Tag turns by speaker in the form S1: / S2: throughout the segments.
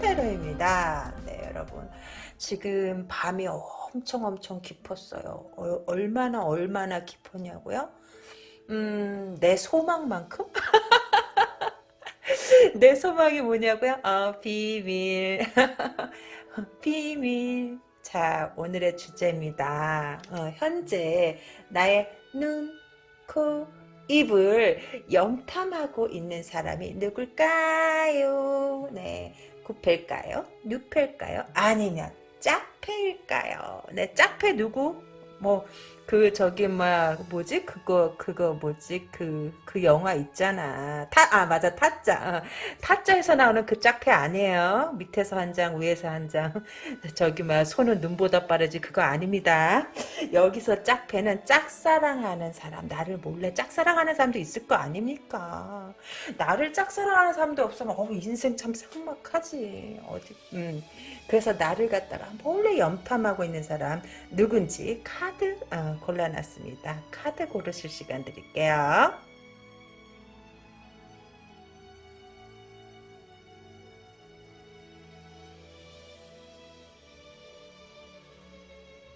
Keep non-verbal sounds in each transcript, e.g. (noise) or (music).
S1: 타로입니다. 네 여러분 지금 밤이 엄청 엄청 깊었어요. 어, 얼마나 얼마나 깊었냐고요? 음, 내 소망만큼? (laughs) 내 소망이 뭐냐고요? 어, 비밀. (laughs) 비밀. 자, 오늘의 주제입니다. 어, 현재 나의 눈, 코, 입을 염탐하고 있는 사람이 누굴까요? 네. 구패일까요? 뉴패일까요? 아니면 짝패일까요? 네, 짝패 누구? 뭐, 그, 저기, 막, 뭐지? 그거, 그거, 뭐지? 그, 그 영화 있잖아. 타, 아, 맞아. 타짜. 어. 타짜에서 나오는 그 짝패 아니에요. 밑에서 한 장, 위에서 한 장. (laughs) 저기, 막, 손은 눈보다 빠르지. 그거 아닙니다. 여기서 짝패는 짝사랑하는 사람. 나를 몰래 짝사랑하는 사람도 있을 거 아닙니까? 나를 짝사랑하는 사람도 없으면, 어, 인생 참 삭막하지. 어디, 음. 그래서 나를 갖다가 몰래 염탐하고 있는 사람 누군지 카드 어, 골라놨습니다. 카드 고르실 시간 드릴게요.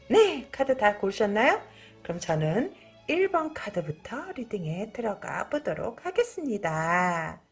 S1: 네, 카드 다 고르셨나요? 그럼 저는 1번 카드부터 리딩에 들어가 보도록 하겠습니다.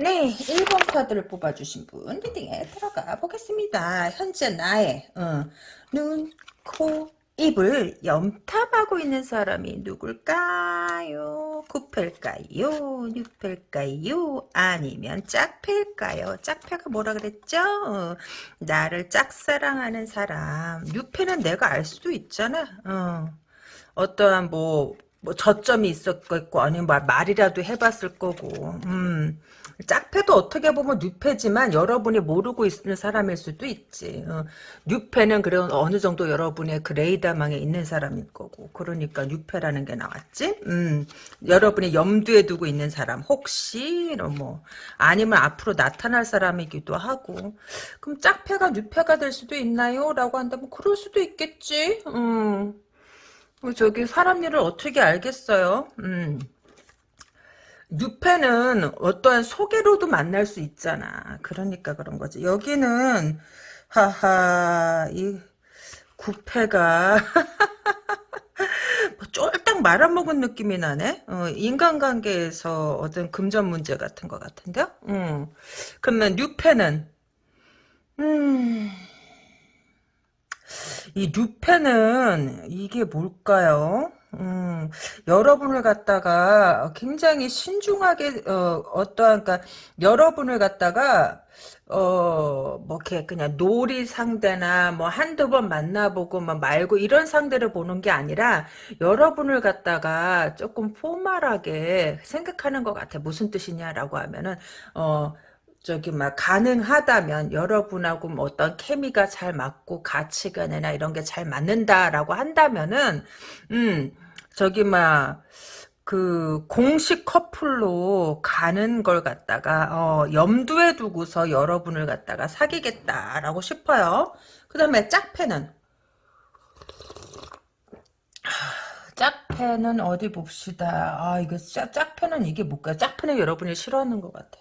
S1: 네, 1번 카드를 뽑아주신 분 리딩에 들어가 보겠습니다. 현재 나의 어, 눈, 코, 입을 염탐하고 있는 사람이 누굴까요? 구패일까요? 뉴패일까요? 아니면 짝패일까요? 짝패가 뭐라 그랬죠? 어, 나를 짝사랑하는 사람. 뉴패는 내가 알 수도 있잖아. 어. 어떠한 뭐, 뭐 저점이 있었겠고 아니면 말이라도 해봤을 거고 음. 짝패도 어떻게 보면 뉴패지만 여러분이 모르고 있는 사람일 수도 있지. 어. 뉴패는 그런 어느 정도 여러분의 그 레이더망에 있는 사람일 거고. 그러니까 뉴패라는 게 나왔지. 음. 여러분이 염두에 두고 있는 사람 혹시 뭐 아니면 앞으로 나타날 사람이기도 하고. 그럼 짝패가 뉴패가 될 수도 있나요? 라고 한다면 그럴 수도 있겠지. 음. 저기 사람 일을 어떻게 알겠어요? 음. 뉴페는 어떠한 소개로도 만날 수 있잖아. 그러니까 그런 거지. 여기는 하하 이 구패가 (laughs) 뭐 쫄딱 말아먹은 느낌이 나네. 어, 인간관계에서 어떤 금전 문제 같은 것 같은데요. 음. 그러면 뉴페는 음. 이 뉴페는 이게 뭘까요? 음, 여러분을 갖다가 굉장히 신중하게 어, 어떠한 그러니까 여러분을 갖다가 어, 뭐, 이렇게, 그냥 놀이 상대나, 뭐, 한두 번 만나보고, 뭐, 말고, 이런 상대를 보는 게 아니라, 여러분을 갖다가 조금 포멀하게 생각하는 것 같아. 무슨 뜻이냐라고 하면은, 어, 저기 막 가능하다면 여러분하고 뭐 어떤 케미가 잘 맞고 가치관이나 이런 게 잘 맞는다라고 한다면은 음 저기 막 그 공식 커플로 가는 걸 갖다가 어, 염두에 두고서 여러분을 갖다가 사귀겠다라고 싶어요. 그 다음에 짝패는 짝패는 어디 봅시다. 아 이거 짝, 짝패는 이게 뭘까? 짝패는 여러분이 싫어하는 것 같아.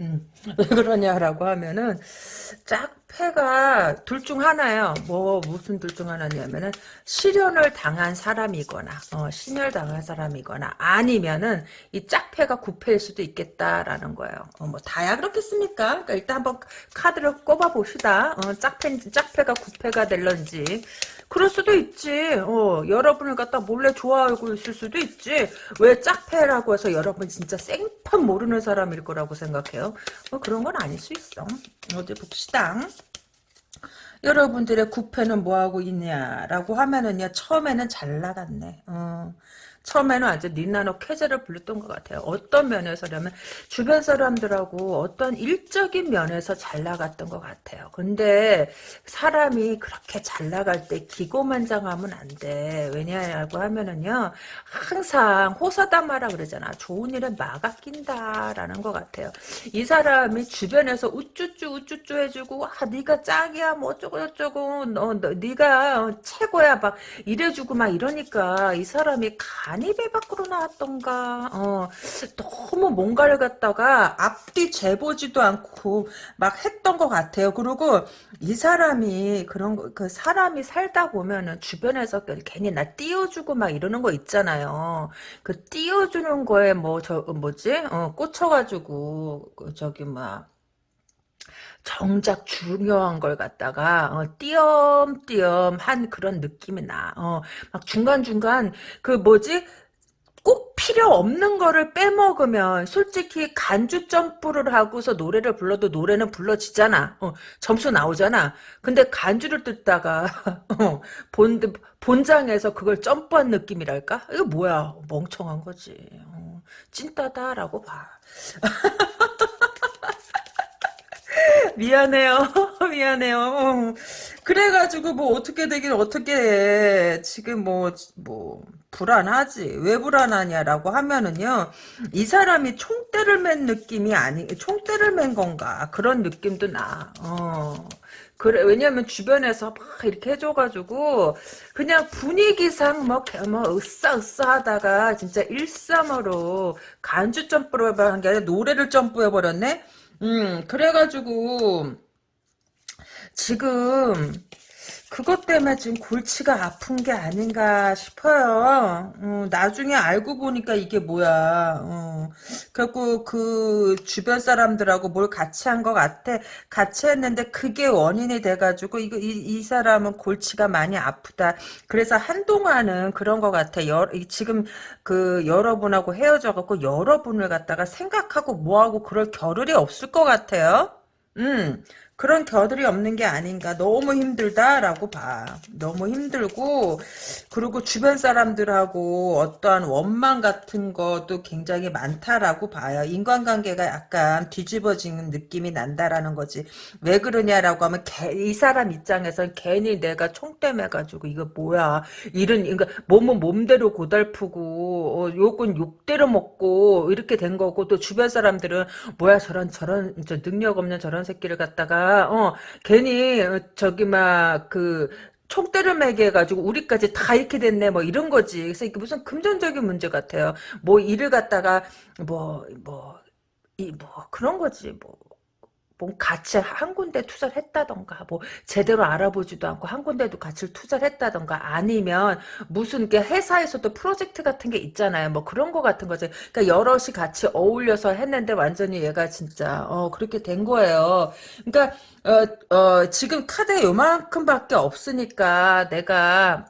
S1: 음, (laughs) 왜 그러냐라고 하면은 짝패가 둘 중 하나예요. 뭐 무슨 둘 중 하나냐면은 실현을 당한 사람이거나 어, 신열 당한 사람이거나 아니면은 이 짝패가 구패일 수도 있겠다라는 거예요. 어, 뭐 다야 그렇겠습니까? 그러니까 일단 한번 카드를 꼽아 봅시다. 어, 짝패 짝패가 구패가 될런지 그럴 수도 있지. 어, 여러분을 갖다 몰래 좋아하고 있을 수도 있지. 왜 짝패라고 해서 여러분 진짜 생판 모르는 사람일 거라고 생각해요? 어, 그런 건 아닐 수 있어. 어디 봅시다. 여러분들의 구패는 뭐하고 있냐라고 하면은요 처음에는 잘 나갔네 어. 처음에는 완전 니나노 쾌재를 불렀던 것 같아요. 어떤 면에서냐면 주변 사람들하고 어떤 일적인 면에서 잘 나갔던 것 같아요. 근데 사람이 그렇게 잘 나갈 때 기고만장하면 안 돼. 왜냐라고 하면은요 항상 호사다마라 그러잖아. 좋은 일은 막아 낀다라는 것 같아요. 이 사람이 주변에서 우쭈쭈 우쭈쭈 해주고 아 네가 짱이야 뭐 어쩌고 저쩌고 너, 너 네가 최고야 막 이래주고 막 이러니까 이 사람이 간이 배 밖으로 나왔던가 어 너무 뭔가를 갖다가 앞뒤 재보지도 않고 막 했던 것 같아요. 그리고 이 사람이 그런 거, 그 사람이 살다 보면은 주변에서 괜히 나 띄워주고 막 이러는 거 있잖아요. 그 띄워주는 거에 뭐 저 뭐지 어 꽂혀가지고 그 저기 막 정작 중요한 걸 갖다가 어, 띄엄띄엄 한 그런 느낌이 나. 어, 막 중간중간 그 뭐지? 꼭 필요 없는 거를 빼먹으면 솔직히 간주 점프를 하고서 노래를 불러도 노래는 불러지잖아. 어, 점수 나오잖아. 근데 간주를 듣다가 (laughs) 어, 본 본장에서 그걸 점프한 느낌이랄까? 이거 뭐야? 멍청한 거지. 어, 찐따다라고 봐. (laughs) (laughs) 미안해요. (laughs) 미안해요. 어. 그래가지고 뭐 어떻게 되긴 어떻게 해. 지금 뭐, 뭐, 불안하지. 왜 불안하냐라고 하면은요. 이 사람이 총대를 맨 느낌이 아니, 총대를 맨 건가. 그런 느낌도 나. 어. 그래 왜냐면 주변에서 막 이렇게 해줘가지고 그냥 분위기상 뭐, 뭐 으싸으싸 하다가 진짜 일삼으로 간주 점프를 한게 아니라 노래를 점프해 버렸네 음, 그래가지고, 지금, 그것 때문에 지금 골치가 아픈 게 아닌가 싶어요. 어, 나중에 알고 보니까 이게 뭐야. 어, 결국 그 주변 사람들하고 뭘 같이 한 것 같아. 같이 했는데 그게 원인이 돼가지고 이거 이, 이 사람은 골치가 많이 아프다. 그래서 한동안은 그런 것 같아. 여, 지금 그 여러분하고 헤어져갖고 여러분을 갖다가 생각하고 뭐하고 그럴 겨를이 없을 것 같아요. 음, 그런 겨들이 없는 게 아닌가. 너무 힘들다라고 봐. 너무 힘들고 그리고 주변 사람들하고 어떠한 원망 같은 것도 굉장히 많다라고 봐요. 인간관계가 약간 뒤집어지는 느낌이 난다라는 거지. 왜 그러냐라고 하면 개, 이 사람 입장에선 괜히 내가 총대매 가지고 이거 뭐야. 이런 그러니까 몸은 몸대로 고달프고 어, 욕은 욕대로 먹고 이렇게 된 거고 또 주변 사람들은 뭐야 저런 저런 저 능력 없는 저런 새끼를 갖다가 어, 괜히, 저기, 막, 그, 총대를 매게 해가지고 우리까지 다 이렇게 됐네 뭐 이런 거지. 그래서 이게 무슨 금전적인 문제 같아요. 뭐 일을 갖다가 뭐 뭐 이뭐 그런 거지 뭐 뭐 같이 한 군데 투자를 했다던가 뭐 제대로 알아보지도 않고 한 군데도 같이 투자를 했다던가 아니면 무슨 게 회사에서도 프로젝트 같은 게 있잖아요. 뭐 그런 거 같은 거지. 그러니까 여럿이 같이 어울려서 했는데 완전히 얘가 진짜 어 그렇게 된 거예요. 그러니까 어, 어 지금 카드에 요만큼밖에 없으니까 내가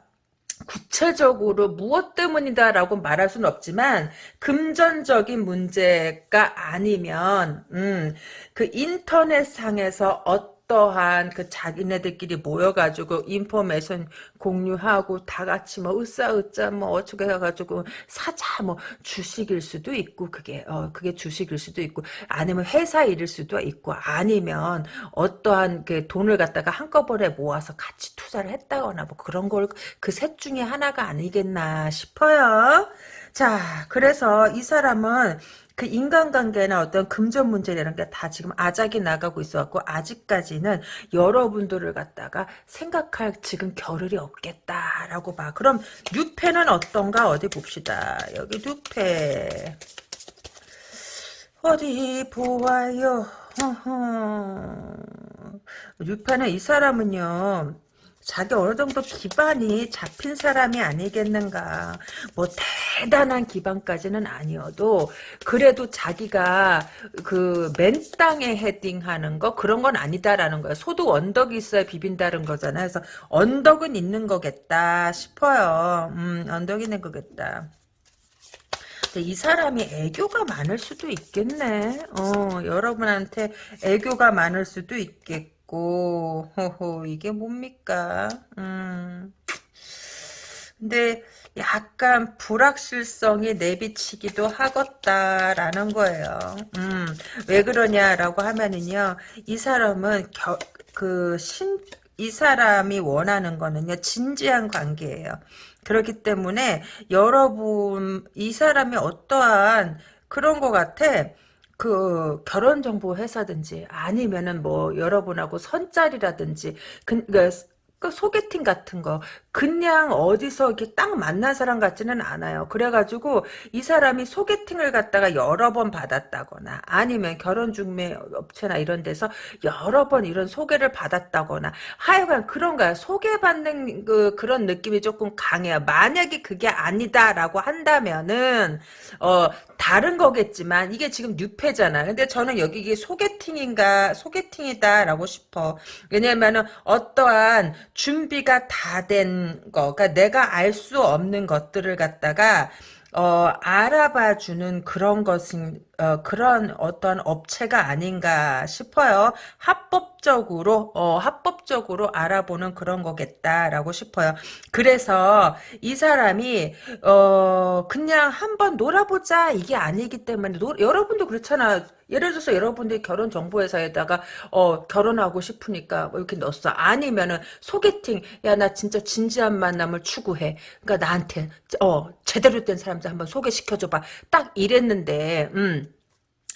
S1: 구체적으로 무엇 때문이다라고 말할 수는 없지만 금전적인 문제가 아니면 음, 그 인터넷상에서 어떤 어떠한 그 자기네들끼리 모여가지고 인포메이션 공유하고 다 같이 뭐 으쌰으쌰 뭐 어떻게 해가지고 사자 뭐 주식일 수도 있고 그게 어 그게 주식일 수도 있고 아니면 회사 일일 수도 있고 아니면 어떠한 그 돈을 갖다가 한꺼번에 모아서 같이 투자를 했다거나 뭐 그런 걸 그 셋 중에 하나가 아니겠나 싶어요. 자, 그래서 이 사람은 그 인간관계나 어떤 금전 문제라는 게 다 지금 아작이 나가고 있어갖고 아직까지는 여러분들을 갖다가 생각할 지금 겨를이 없겠다라고 봐. 그럼 뉴페는 어떤가 어디 봅시다. 여기 뉴페 어디 보아요. 뉴페는 이 사람은요. 자기 어느 정도 기반이 잡힌 사람이 아니겠는가. 뭐 대단한 기반까지는 아니어도 그래도 자기가 그 맨 땅에 헤딩하는 거 그런 건 아니다라는 거야. 소득 언덕이 있어야 비빈다는 거잖아. 그래서 언덕은 있는 거겠다 싶어요. 음, 언덕이 있는 거겠다. 이 사람이 애교가 많을 수도 있겠네. 어, 여러분한테 애교가 많을 수도 있겠고. 있고 호호 이게 뭡니까 음 근데 약간 불확실성이 내비치기도 하겠다라는 거예요. 음, 왜 그러냐라고 하면은요, 이 사람은 겨, 그 신, 이 사람이 원하는 거는요, 진지한 관계예요. 그렇기 때문에 여러분, 이 사람이 어떠한 그런 것 같아. 그 결혼 정보 회사든지 아니면은 뭐 여러분하고 선짤이라든지 그, 그, 그 소개팅 같은 거 그냥 어디서 이렇게 딱 만난 사람 같지는 않아요. 그래가지고 이 사람이 소개팅을 갖다가 여러 번 받았다거나 아니면 결혼 중매 업체나 이런 데서 여러 번 이런 소개를 받았다거나 하여간 그런 거야. 소개받는 그 그런 느낌이 조금 강해요. 만약에 그게 아니다라고 한다면은 어 다른 거겠지만 이게 지금 뉴페잖아. 근데 저는 여기 이게 소개팅인가 소개팅이다라고 싶어. 왜냐면은 어떠한 준비가 다 된 거, 그러니까 내가 알 수 없는 것들을 갖다가 어, 알아봐 주는 그런 것인, 어, 그런 어떤 업체가 아닌가 싶어요. 합법 적으로, 어, 합법적으로 알아보는 그런 거겠다라고 싶어요. 그래서 이 사람이, 어, 그냥 한번 놀아보자 이게 아니기 때문에, 노, 여러분도 그렇잖아. 예를 들어서 여러분들이 결혼 정보회사에다가 어 결혼하고 싶으니까 뭐 이렇게 넣었어. 아니면은 소개팅 야 나 진짜 진지한 만남을 추구해. 그러니까 나한테 어 제대로 된 사람들 한번 소개시켜줘봐. 딱 이랬는데 음.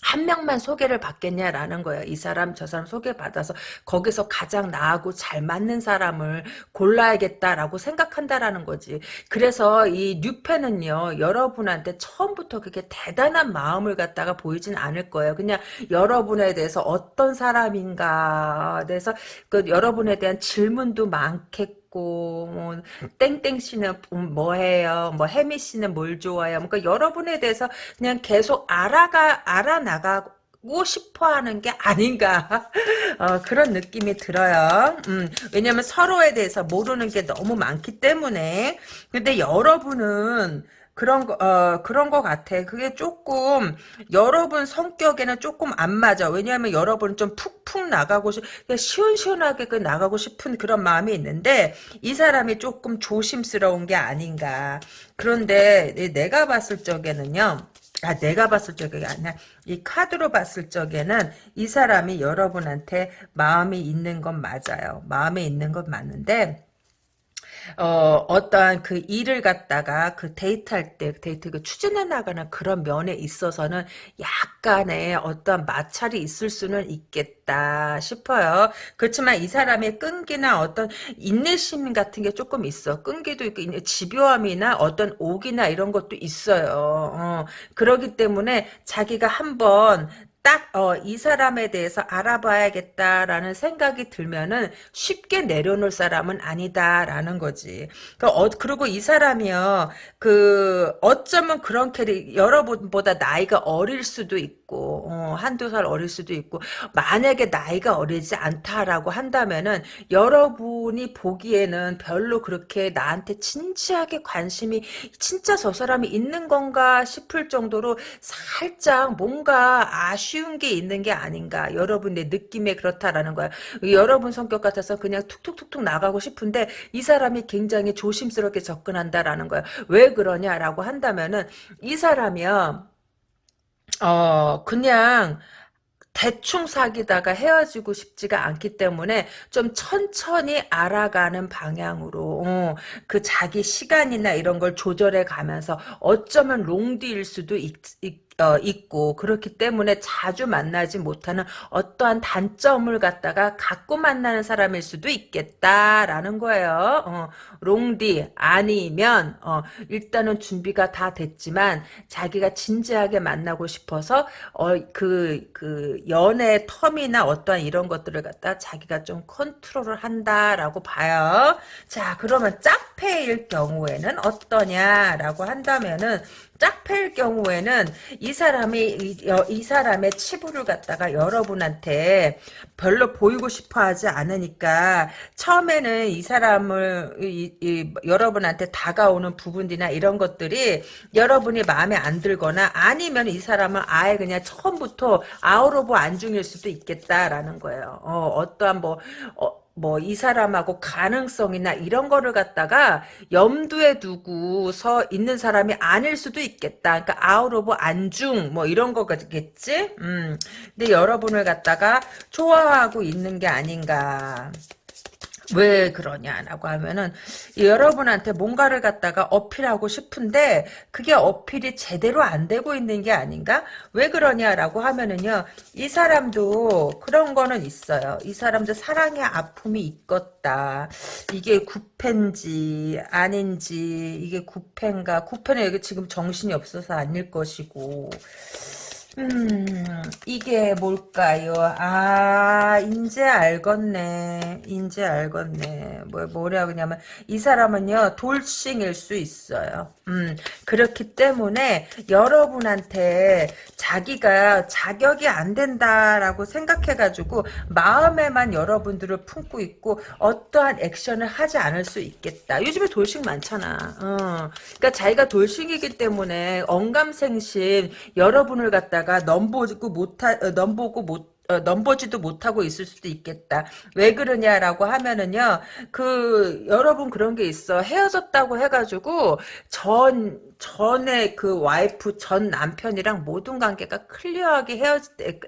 S1: 한 명만 소개를 받겠냐라는 거예요. 이 사람 저 사람 소개받아서 거기서 가장 나하고 잘 맞는 사람을 골라야겠다라고 생각한다라는 거지. 그래서 이 뉴페는요. 여러분한테 처음부터 그렇게 대단한 마음을 갖다가 보이진 않을 거예요. 그냥 여러분에 대해서 어떤 사람인가 대해서 그 여러분에 대한 질문도 많겠고 뭐 땡땡 씨는 뭐해요? 뭐 해미 씨는 뭘 좋아해요? 그러니까 여러분에 대해서 그냥 계속 알아가 알아 나가고 싶어하는 게 아닌가 (laughs) 어, 그런 느낌이 들어요. 음, 왜냐면 서로에 대해서 모르는 게 너무 많기 때문에 근데 여러분은 그런 거, 어, 그런 거 같아. 그게 조금, 여러분 성격에는 조금 안 맞아. 왜냐하면 여러분은 좀 푹푹 나가고 싶, 시원시원하게 그 나가고 싶은 그런 마음이 있는데, 이 사람이 조금 조심스러운 게 아닌가. 그런데 내가 봤을 적에는요, 아, 내가 봤을 적이 아니라, 이 카드로 봤을 적에는 이 사람이 여러분한테 마음이 있는 건 맞아요. 마음에 있는 건 맞는데, 어, 어떠한 그 일을 갖다가 그 데이트할 때, 데이트 그 추진해 나가는 그런 면에 있어서는 약간의 어떤 마찰이 있을 수는 있겠다 싶어요. 그렇지만 이 사람의 끈기나 어떤 인내심 같은 게 조금 있어. 끈기도 있고, 집요함이나 어떤 옥이나 이런 것도 있어요. 어, 그러기 때문에 자기가 한번 딱, 어, 이 사람에 대해서 알아봐야겠다라는 생각이 들면은 쉽게 내려놓을 사람은 아니다라는 거지. 그, 어, 그리고 이 사람이요, 그, 어쩌면 그런 캐릭, 여러분보다 나이가 어릴 수도 있고, 어, 한두 살 어릴 수도 있고, 만약에 나이가 어리지 않다라고 한다면은, 여러분이 보기에는 별로 그렇게 나한테 진지하게 관심이, 진짜 저 사람이 있는 건가 싶을 정도로 살짝 뭔가 아쉬 쉬운 게 있는 게 아닌가. 여러분의 느낌에 그렇다라는 거야. 여러분 성격 같아서 그냥 툭툭툭툭 나가고 싶은데 이 사람이 굉장히 조심스럽게 접근한다라는 거야. 왜 그러냐라고 한다면은 이 사람이요. 어 그냥 대충 사귀다가 헤어지고 싶지가 않기 때문에 좀 천천히 알아가는 방향으로 어, 그 자기 시간이나 이런 걸 조절해 가면서 어쩌면 롱디일 수도 있, 있, 어, 있고 그렇기 때문에 자주 만나지 못하는 어떠한 단점을 갖다가 갖고 만나는 사람일 수도 있겠다라는 거예요. 어, 롱디 아니면 어, 일단은 준비가 다 됐지만 자기가 진지하게 만나고 싶어서 그그 어, 그 연애 텀이나 어떠한 이런 것들을 갖다 자기가 좀 컨트롤을 한다라고 봐요. 자 그러면 짝패일 경우에는 어떠냐라고 한다면은 짝패일 경우에는 이 사람이 이, 이, 사람의 치부를 갖다가 여러분한테 별로 보이고 싶어하지 않으니까 처음에는 이 사람을 이, 이, 여러분한테 다가오는 부분이나 이런 것들이 여러분이 마음에 안 들거나 아니면 이 사람은 아예 그냥 처음부터 of 안중일 수도 있겠다라는 거예요. 어, 떠한 뭐 어, 뭐 이 사람하고 가능성이나 이런 거를 갖다가 염두에 두고 서 있는 사람이 아닐 수도 있겠다. 그러니까 out of 안중 뭐 이런 거겠지. 음. 근데 여러분을 갖다가 좋아하고 있는 게 아닌가. 왜 그러냐라고 하면은 여러분한테 뭔가를 갖다가 어필하고 싶은데 그게 어필이 제대로 안 되고 있는 게 아닌가? 왜 그러냐라고 하면은요 이 사람도 그런 거는 있어요. 이 사람도 사랑의 아픔이 있겠다. 이게 구패인지 아닌지 이게 구패인가? 구패는 여기 지금 정신이 없어서 아닐 것이고 음, 이게 뭘까요? 아, 인제 알겠네. 인제 알겠네. 뭐, 뭐라 그냐면, 이 사람은요, 돌싱일 수 있어요. 음, 그렇기 때문에 여러분한테 자기가 자격이 안 된다라고 생각해가지고, 마음에만 여러분들을 품고 있고, 어떠한 액션을 하지 않을 수 있겠다. 요즘에 돌싱 많잖아. 어. 그러니까 자기가 돌싱이기 때문에, 언감생심, 여러분을 갖다가 있다가 넘보고 못하 어, 넘보고 못 어, 넘보지도 못하고 있을 수도 있겠다. 왜 그러냐라고 하면은요, 그, 여러분 그런 게 있어. 헤어졌다고 해가지고, 전, 전에 그 와이프, 전 남편이랑 모든 관계가 클리어하게 헤어질 때,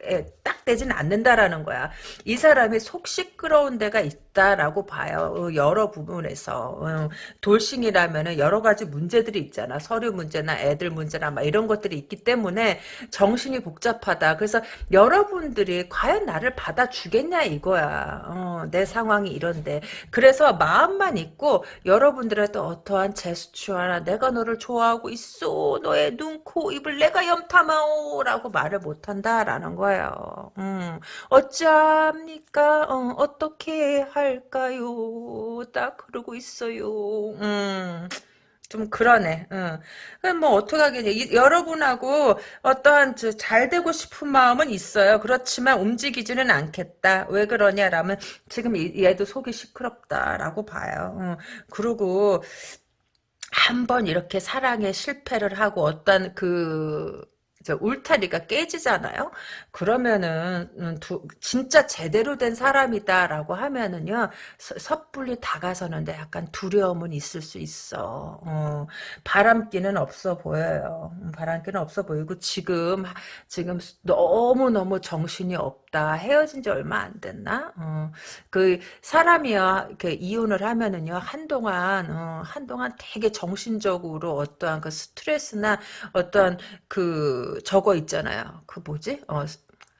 S1: 딱 되진 않는다라는 거야. 이 사람이 속 시끄러운 데가 있 다라고 봐요. 어, 여러 부분에서. 어, 돌싱이라면은 여러 가지 문제들이 있잖아. 서류 문제나 애들 문제나 막 이런 것들이 있기 때문에 정신이 복잡하다. 그래서 여러분들이 과연 나를 받아주겠냐 이거야. 어, 내 상황이 이런데. 그래서 마음만 있고 여러분들의 또 어떠한 제스처나 내가 너를 좋아하고 있어. 너의 눈, 코, 입을 내가 염탐하오 라고 말을 못한다라는 거예요. 음, 어찌합니까? 어, 어떻게 할 까요? 딱 그러고 있어요. 음. 좀 그러네. 응. 그럼 뭐 어떡하겠냐. 여러분하고 어떠한 잘 되고 싶은 마음은 있어요. 그렇지만 움직이지는 않겠다. 왜 그러냐라면 지금 얘도 속이 시끄럽다라고 봐요. 응. 그리고 한번 이렇게 사랑에 실패를 하고 어떤 그 울타리가 깨지잖아요. 그러면은 음, 두, 진짜 제대로 된 사람이다라고 하면은요 섣불리 다가서는데 약간 두려움은 있을 수 있어. 어, 바람기는 없어 보여요. 음, 바람기는 없어 보이고 지금 지금 너무 너무 정신이 없 다. 헤어진 지 얼마 안 됐나? 어, 그 사람이요 이렇게 이혼을 하면은요 한동안 어, 한동안 되게 정신적으로 어떠한 그 스트레스나 어떠한 그 저거 있잖아요. 그 뭐지? 어,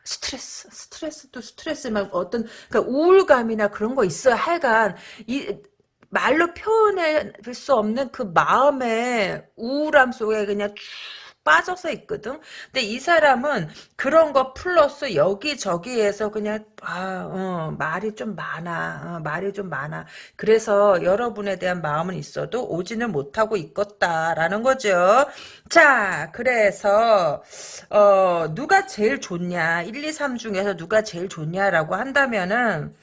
S1: 스트레스, 스트레스도 스트레스만 어떤 그러니까 우울감이나 그런 거 있어요. 하여간 이 말로 표현할 수 없는 그 마음의 우울함 속에 그냥 쭉 빠져서 있거든. 근데 이 사람은 그런 거 플러스 여기저기에서 그냥 아, 어, 말이 좀 많아. 어, 말이 좀 많아. 그래서 여러분에 대한 마음은 있어도 오지는 못하고 있겠다라는 거죠. 자, 그래서 어, 누가 제일 좋냐? 1, 2, 3 중에서 누가 제일 좋냐라고 한다면은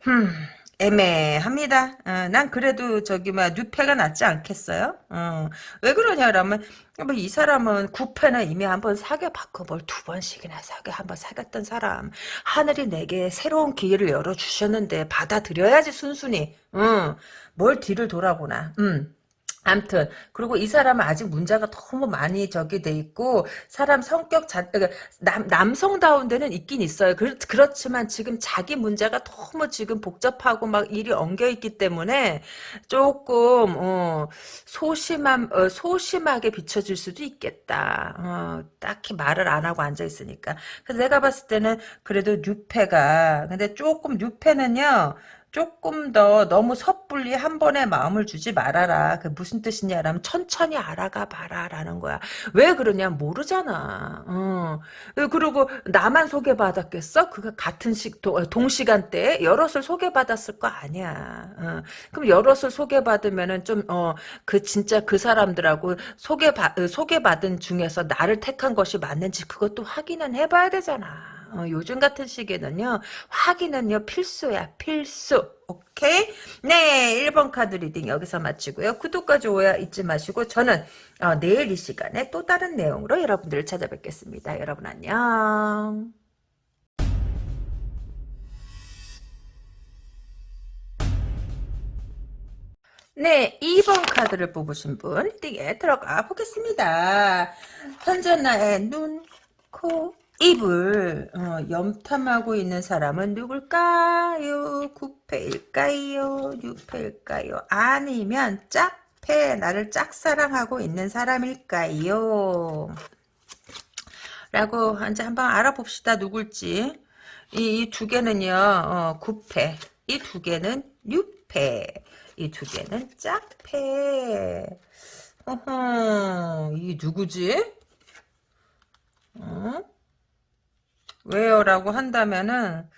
S1: 흠 애매합니다. 어, 난 그래도 저기 막 뉴패가 낫지 않겠어요? 어, 왜 그러냐라면 뭐 이 사람은 구패는 이미 한 번 사귀어봤고 뭘 두 번씩이나 사귀어 한번 사귀었던 사람 하늘이 내게 새로운 기회를 열어주셨는데 받아들여야지 순순히 응. 뭘 뒤를 돌아보나 음. 암튼 그리고 이 사람은 아직 문제가 너무 많이 저기 돼 있고 사람 성격 자 그러니까 남 남성다운 데는 있긴 있어요. 그, 그렇지만 지금 자기 문제가 너무 지금 복잡하고 막 일이 엉겨 있기 때문에 조금 어, 소심함 어, 소심하게 비춰질 수도 있겠다. 어, 딱히 말을 안 하고 앉아 있으니까. 그래서 내가 봤을 때는 그래도 뉴페가 근데 조금 뉴페는요. 조금 더 너무 섣불리 한 번에 마음을 주지 말아라. 그 무슨 뜻이냐라면 천천히 알아가 봐라라는 거야. 왜 그러냐 모르잖아. 어. 그리고 나만 소개받았겠어? 그가 같은 시, 동시간대에 여럿을 소개받았을 거 아니야. 어. 그럼 여럿을 소개받으면은 좀 어, 그 진짜 그 사람들하고 소개받 소개받은 중에서 나를 택한 것이 맞는지 그것도 확인은 해봐야 되잖아. 어, 요즘 같은 시기에는요. 확인은요. 필수야. 필수. 오케이? 네. 1번 카드 reading 여기서 마치고요. 구독과 좋아요 잊지 마시고 저는 어, 내일 이 시간에 또 다른 내용으로 여러분들을 찾아뵙겠습니다. 여러분 안녕. 네, 2번 카드를 뽑으신 분 reading에 들어가 보겠습니다. 현재 나의 눈, 코, 입을 어, 염탐하고 있는 사람은 누굴까요? 구패일까요? 유패일까요? 아니면 짝패 나를 짝사랑하고 있는 사람일까요? 라고 이제 한번 알아봅시다 누굴지 이두 개는요 어, 구패 이 두 개는 유패 이 두 개는 짝패 어허 이 누구지? 어? 왜요? 라고 한다면은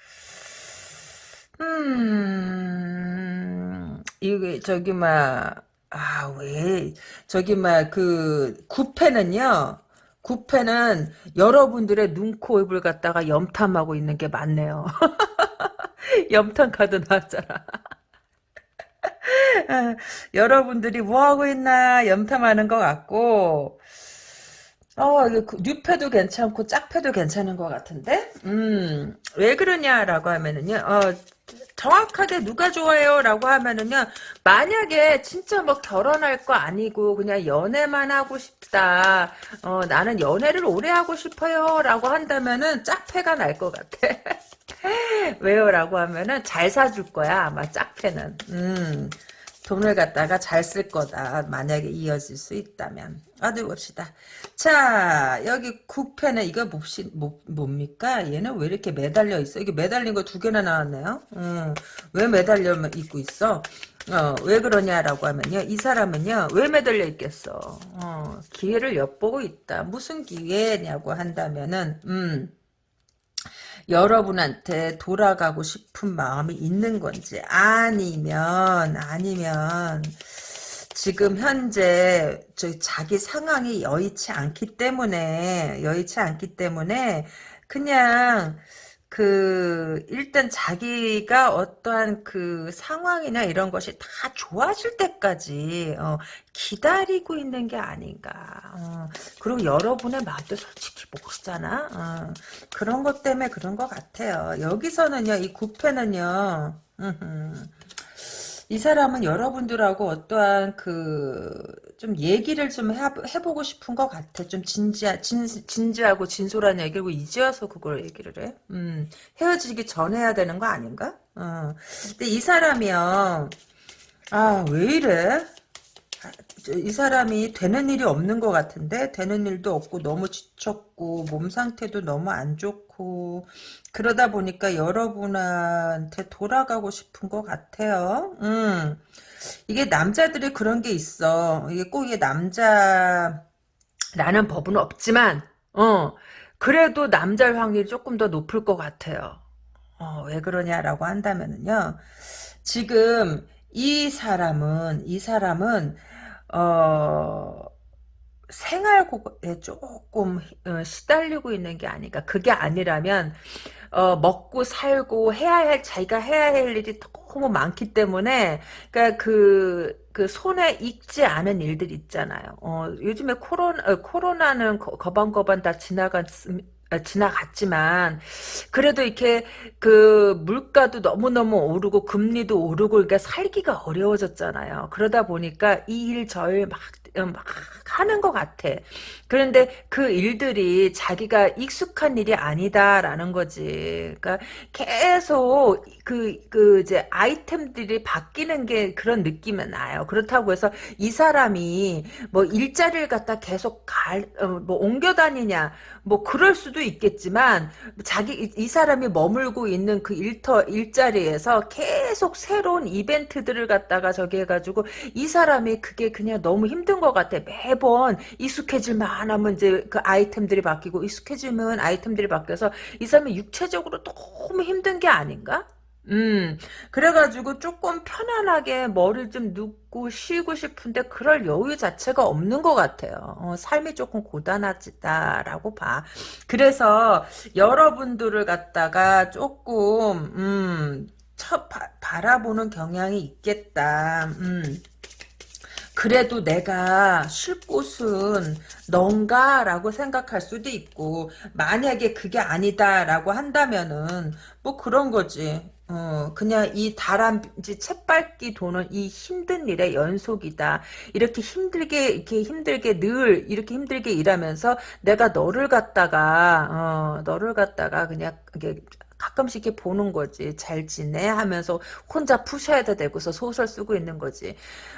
S1: 음 이게 저기 막 아 왜 저기 막 그 구패는요 구패는 여러분들의 눈, 코, 입을 갖다가 염탐하고 있는 게 맞네요. (laughs) 염탐 카드 나왔잖아. (laughs) 여러분들이 뭐하고 있나 염탐하는 것 같고 어, 이거 그 뉴패도 괜찮고 짝패도 괜찮은 것 같은데? 음, 왜 그러냐라고 하면은요, 어, 정확하게 누가 좋아요? 라고 하면은요, 만약에 진짜 뭐 결혼할 거 아니고 그냥 연애만 하고 싶다. 어, 나는 연애를 오래 하고 싶어요. 라고 한다면은 짝패가 날 것 같아. (laughs) 왜요? 라고 하면은 잘 사줄 거야. 아마 짝패는. 음. 돈을 갖다가 잘 쓸 거다. 만약에 이어질 수 있다면. 어디 봅시다. 자, 여기 구패는 이거 몹시, 뭐, 뭡니까? 얘는 왜 이렇게 매달려 있어? 이게 매달린 거 두 개나 나왔네요. 음, 왜 매달려 있고 있어? 어, 왜 그러냐라고 하면요. 이 사람은요, 왜 매달려 있겠어? 어, 기회를 엿보고 있다. 무슨 기회냐고 한다면은, 음, 여러분한테 돌아가고 싶은 마음이 있는 건지 아니면 아니면 지금 현재 저 자기 상황이 여의치 않기 때문에 여의치 않기 때문에 그냥 그 일단 자기가 어떠한 그 상황이나 이런 것이 다 좋아질 때까지 어, 기다리고 있는 게 아닌가. 어, 그리고 여러분의 마음도 솔직히 모르잖아. 어, 그런 것 때문에 그런 것 같아요. 여기서는요, 이 구패는요. 이 사람은 여러분들하고 어떠한 그 좀 얘기를 좀 해, 해보고 싶은 것 같아. 좀 진지하, 진, 진지하고 진솔한 얘기고 이제 와서 그걸 얘기를 해. 음, 헤어지기 전에 해야 되는 거 아닌가? 어. 근데 이 사람이요. 아, 왜 이래? 이 사람이 되는 일이 없는 것 같은데 되는 일도 없고 너무 지쳤고 몸 상태도 너무 안 좋고 그러다 보니까 여러분한테 돌아가고 싶은 것 같아요. 음. 이게 남자들이 그런 게 있어. 이게 꼭 이게 남자라는 법은 없지만 어 그래도 남자일 확률이 조금 더 높을 것 같아요. 어, 왜 그러냐라고 한다면은요. 지금 이 사람은 이 사람은 어, 생활고에 조금 어, 시달리고 있는 게 아닌가. 그게 아니라면 어, 먹고 살고 해야 할 자기가 해야 할 일이 너무 많기 때문에 그러니까 그, 그 손에 익지 않은 일들 있잖아요. 어, 요즘에 코로나 어, 코로나는 거반거반 다 지나갔 아, 지나갔지만 그래도 이렇게 그 물가도 너무너무 오르고 금리도 오르고 그러니까 살기가 어려워졌잖아요. 그러다 보니까 이 일 저일 막 막 하는 것 같아. 그런데 그 일들이 자기가 익숙한 일이 아니다라는 거지. 그러니까 계속 그, 그 이제 아이템들이 바뀌는 게 그런 느낌이 나요. 그렇다고 해서 이 사람이 뭐 일자리를 갖다 계속 갈, 어, 뭐 옮겨 다니냐. 뭐 그럴 수도 있겠지만 자기 이, 이 사람이 머물고 있는 그 일터 일자리에서 계속 새로운 이벤트들을 갖다가 저기 해가지고 이 사람이 그게 그냥 너무 힘든 것 같아 매번 익숙해질만 하면 이제 그 아이템들이 바뀌고 익숙해지면 아이템들이 바뀌어서 이 사람이 육체적으로 너무 힘든 게 아닌가? 음, 그래가지고 조금 편안하게 머리를 좀 눕고 쉬고 싶은데 그럴 여유 자체가 없는 것 같아요. 어, 삶이 조금 고단하다라고 봐. 그래서 여러분들을 갖다가 조금, 음, 쳐, 바, 바라보는 경향이 있겠다. 음. 그래도 내가 쉴 곳은 넌가라고 생각할 수도 있고 만약에 그게 아니다라고 한다면은 뭐 그런 거지 어, 그냥 이 다람쥐 채밟기 도는 이 힘든 일의 연속이다. 이렇게 힘들게, 이렇게 힘들게 늘, 이렇게 힘들게 일하면서 내가 너를 갖다가, 어, 너를 갖다가 그냥, 이게 가끔씩 이렇게 보는 거지. 잘 지내? 하면서 혼자 푸셔야 되고서 소설 쓰고 있는 거지.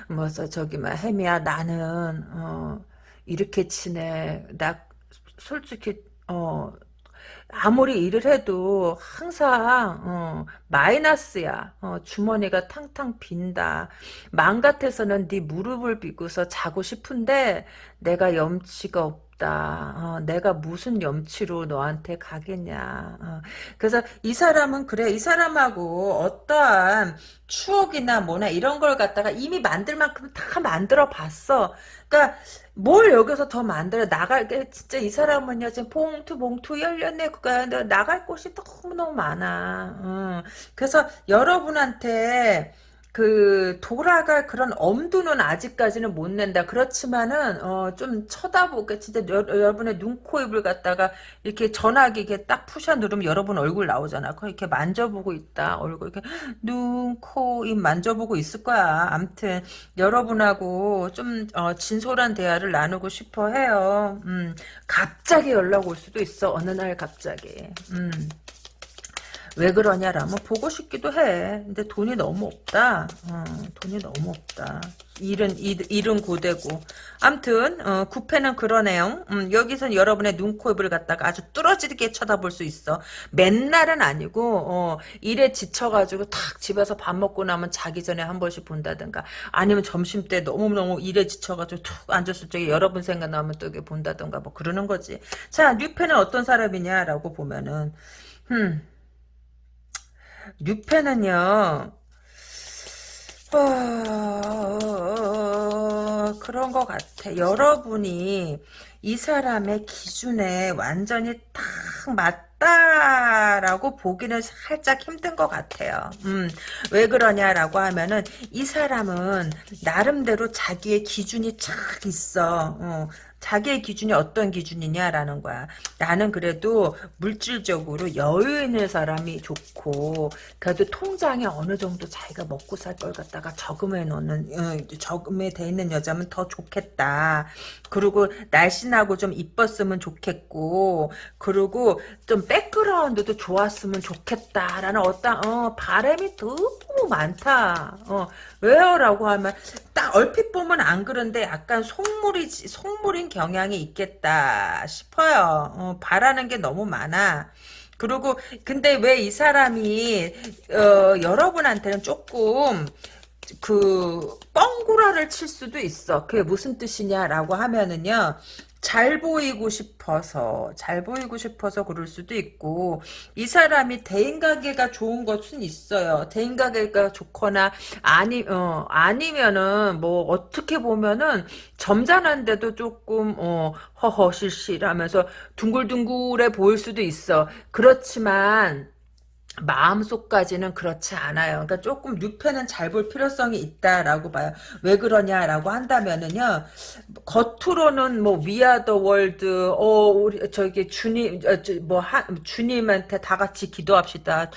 S1: 뭐, 서 저기, 막, 혜미야, 나는, 어, 이렇게 지내. 나, 솔직히, 어, 아무리 일을 해도 항상 어, 마이너스야. 어, 주머니가 탕탕 빈다. 맘 같아서는 네 무릎을 비고서 자고 싶은데 내가 염치가 없 다. 어, 내가 무슨 염치로 너한테 가겠냐. 어, 그래서 이 사람은 그래. 이 사람하고 어떠한 추억이나 뭐나 이런 걸 갖다가 이미 만들 만큼 다 만들어 봤어. 그러니까 뭘 여기서 더 만들어 나갈 게 진짜 이 사람은요 지금 봉투 봉투 열렸네 그거 나갈 곳이 너무너무 많아 어. 그래서 여러분한테 그 돌아갈 그런 엄두는 아직까지는 못 낸다. 그렇지만은 어, 좀 쳐다보게 진짜 여, 러분의 눈, 코, 입을 갖다가 이렇게 전화기 이렇게 딱 푸셔 누르면 여러분 얼굴 나오잖아. 그 이렇게 만져보고 있다. 얼굴 이렇게 눈, 코, 입 만져보고 있을 거야. 암튼 여러분하고 좀 어, 진솔한 대화를 나누고 싶어 해요. 음, 갑자기 연락 올 수도 있어. 어느 날 갑자기. 음. 왜 그러냐라면 보고 싶기도 해. 근데 돈이 너무 없다. 어, 돈이 너무 없다. 일은 일, 일은 고되고. 암튼 어, 구패는 그러네요. 음, 여기선 여러분의 눈, 코, 입을 갖다가 아주 뚫어지게 쳐다볼 수 있어. 맨날은 아니고 어, 일에 지쳐가지고 탁 집에서 밥 먹고 나면 자기 전에 한 번씩 본다든가 아니면 점심때 너무너무 일에 지쳐가지고 툭 앉았을 적에 여러분 생각나면 또 이게 본다든가 뭐 그러는 거지. 자, 뉴패는 어떤 사람이냐라고 보면은 음, 뉴페는요, 어, 그런 것 같아. 여러분이 이 사람의 기준에 완전히 딱 맞 다라고 보기는 살짝 힘든 것 같아요. 음, 왜 그러냐라고 하면은 이 사람은 나름대로 자기의 기준이 착 있어. 어, 자기의 기준이 어떤 기준이냐라는 거야. 나는 그래도 물질적으로 여유 있는 사람이 좋고 그래도 통장에 어느 정도 자기가 먹고 살 걸 갖다가 저금해 놓는 어, 저금해 돼 있는 여자면 더 좋겠다. 그리고 날씬하고 좀 이뻤으면 좋겠고 그리고 좀 백그라운드도 좋았으면 좋겠다라는 어떤 어, 바람이 너무 많다. 어, 왜요라고 하면 딱 얼핏 보면 안 그런데 약간 속물이 속물인 경향이 있겠다 싶어요. 어, 바라는 게 너무 많아. 그리고 근데 왜 이 사람이 어, 여러분한테는 조금 그 뻥구라를 칠 수도 있어. 그게 무슨 뜻이냐라고 하면은요. 잘 보이고 싶어서 잘 보이고 싶어서 그럴 수도 있고 이 사람이 대인관계가 좋은 것은 있어요. 대인관계가 좋거나 아니 어 아니면은 뭐 어떻게 보면은 점잖은데도 조금 어 허허실실하면서 둥글둥글해 보일 수도 있어. 그렇지만 마음속까지는 그렇지 않아요. 그러니까 조금 뉴페는 잘 볼 필요성이 있다라고 봐요. 왜 그러냐라고 한다면은요. 겉으로는 뭐 We are the world 어 우리 저기 주님 어, 뭐 하, 주님한테 다 같이 기도합시다.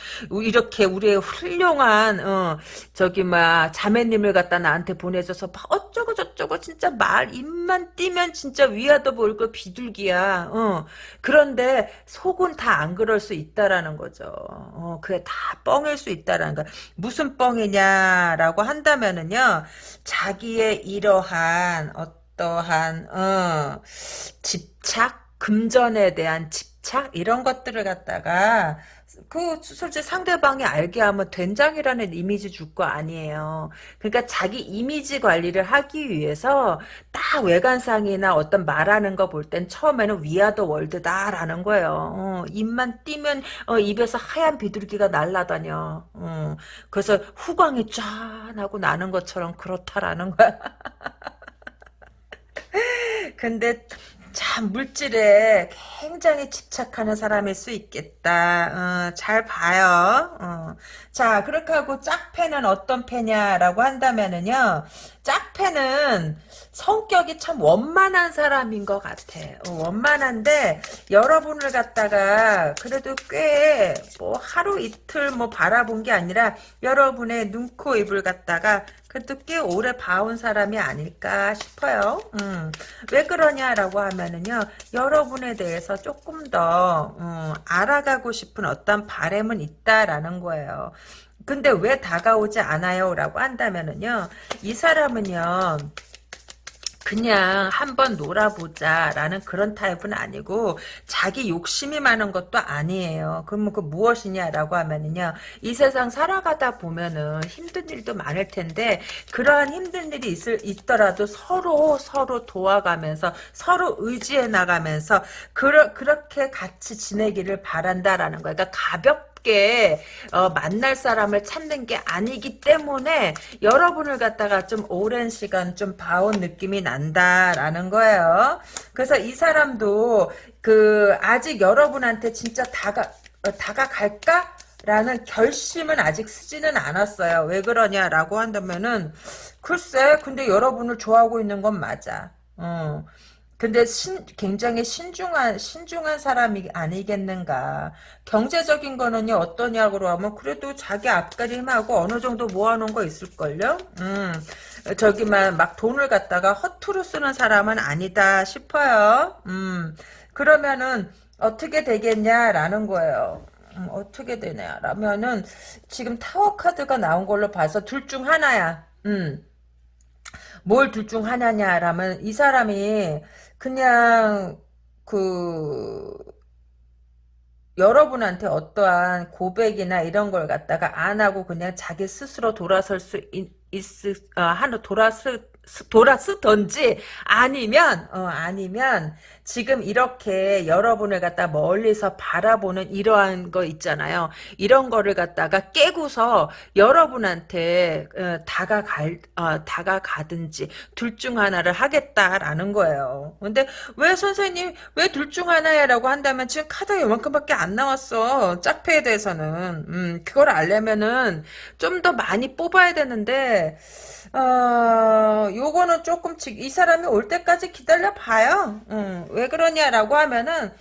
S1: 이렇게 우리의 훌륭한 어 저기 막 자매님을 갖다 나한테 보내줘서 어쩌고 저쩌고 진짜 말 입만 떼면 진짜 We are the world 비둘기야. 어 그런데 속은 다 안 그럴 수 있다라는 거죠. 어. 그게 다 뻥일 수 있다라는 거. 무슨 뻥이냐라고 한다면은요, 자기의 이러한 어떠한 어, 집착, 금전에 대한 집착 이런 것들을 갖다가 그 솔직히 상대방이 알게 하면 된장이라는 이미지 줄 거 아니에요. 그러니까 자기 이미지 관리를 하기 위해서 딱 외관상이나 어떤 말하는 거 볼 땐 처음에는 위아더 월드다라는 거예요. 어, 입만 띄면 어, 입에서 하얀 비둘기가 날라다녀. 어, 그래서 후광이 쫙 하고 나는 것처럼 그렇다라는 거야. (laughs) 근데 참 물질에 굉장히 집착하는 사람일 수 있겠다. 어, 잘 봐요. 어. 자 그렇게 하고 짝패는 어떤 패냐라고 한다면은요. 짝패는 성격이 참 원만한 사람인 것 같아. 어, 원만한데 여러분을 갖다가 그래도 꽤 뭐 하루 이틀 뭐 바라본 게 아니라 여러분의 눈, 코, 입을 갖다가 그래도 꽤 오래 봐온 사람이 아닐까 싶어요. 음. 왜 그러냐라고 하면은요, 여러분에 대해서 조금 더 음, 알아가고 싶은 어떤 바램은 있다라는 거예요. 근데 왜 다가오지 않아요? 라고 한다면은요, 이 사람은요, 그냥 한번 놀아보자 라는 그런 타입은 아니고 자기 욕심이 많은 것도 아니에요. 그러면 그 무엇이냐라고 하면은요. 이 세상 살아가다 보면은 힘든 일도 많을 텐데 그러한 힘든 일이 있을 있더라도 서로 서로 도와가면서 서로 의지해 나가면서 그러, 그렇게 같이 지내기를 바란다라는 거예요. 그러니까 가볍 쉽게 어, 만날 사람을 찾는 게 아니기 때문에 여러분을 갖다가 좀 오랜 시간 좀 봐온 느낌이 난다라는 거예요. 그래서 이 사람도 그 아직 여러분한테 진짜 다가 어, 다가갈까? 라는 결심은 아직 쓰지는 않았어요. 왜 그러냐라고 한다면은 글쎄 근데 여러분을 좋아하고 있는 건 맞아. 어. 근데 신, 굉장히 신중한 신중한 사람이 아니겠는가. 경제적인 거는요 어떠냐고 하면 그래도 자기 앞가림하고 어느 정도 모아놓은 거 있을걸요. 음, 저기만 막 돈을 갖다가 허투루 쓰는 사람은 아니다 싶어요. 음, 그러면은 어떻게 되겠냐라는 거예요. 음, 어떻게 되냐 라면은 지금 타워 카드가 나온 걸로 봐서 둘 중 하나야. 음. 뭘 둘 중 하나냐라면 이 사람이 그냥 그 여러분한테 어떠한 고백이나 이런 걸 갖다가 안 하고 그냥 자기 스스로 돌아설 수 있, 있 어, 하는 돌아설 돌아 쓰던지 아니면 어, 아니면 지금 이렇게 여러분을 갖다 멀리서 바라보는 이러한 거 있잖아요. 이런 거를 갖다가 깨고서 여러분한테 어, 다가갈 어, 다가가든지 둘 중 하나를 하겠다라는 거예요. 근데 왜 선생님 왜 둘 중 하나야라고 한다면 지금 카드가 요만큼밖에 안 나왔어. 짝패에 대해서는 음, 그걸 알려면은 좀 더 많이 뽑아야 되는데 어, 요거는 조금씩 이 사람이 올 때까지 기다려 봐요. 음, 왜 그러냐라고 하면은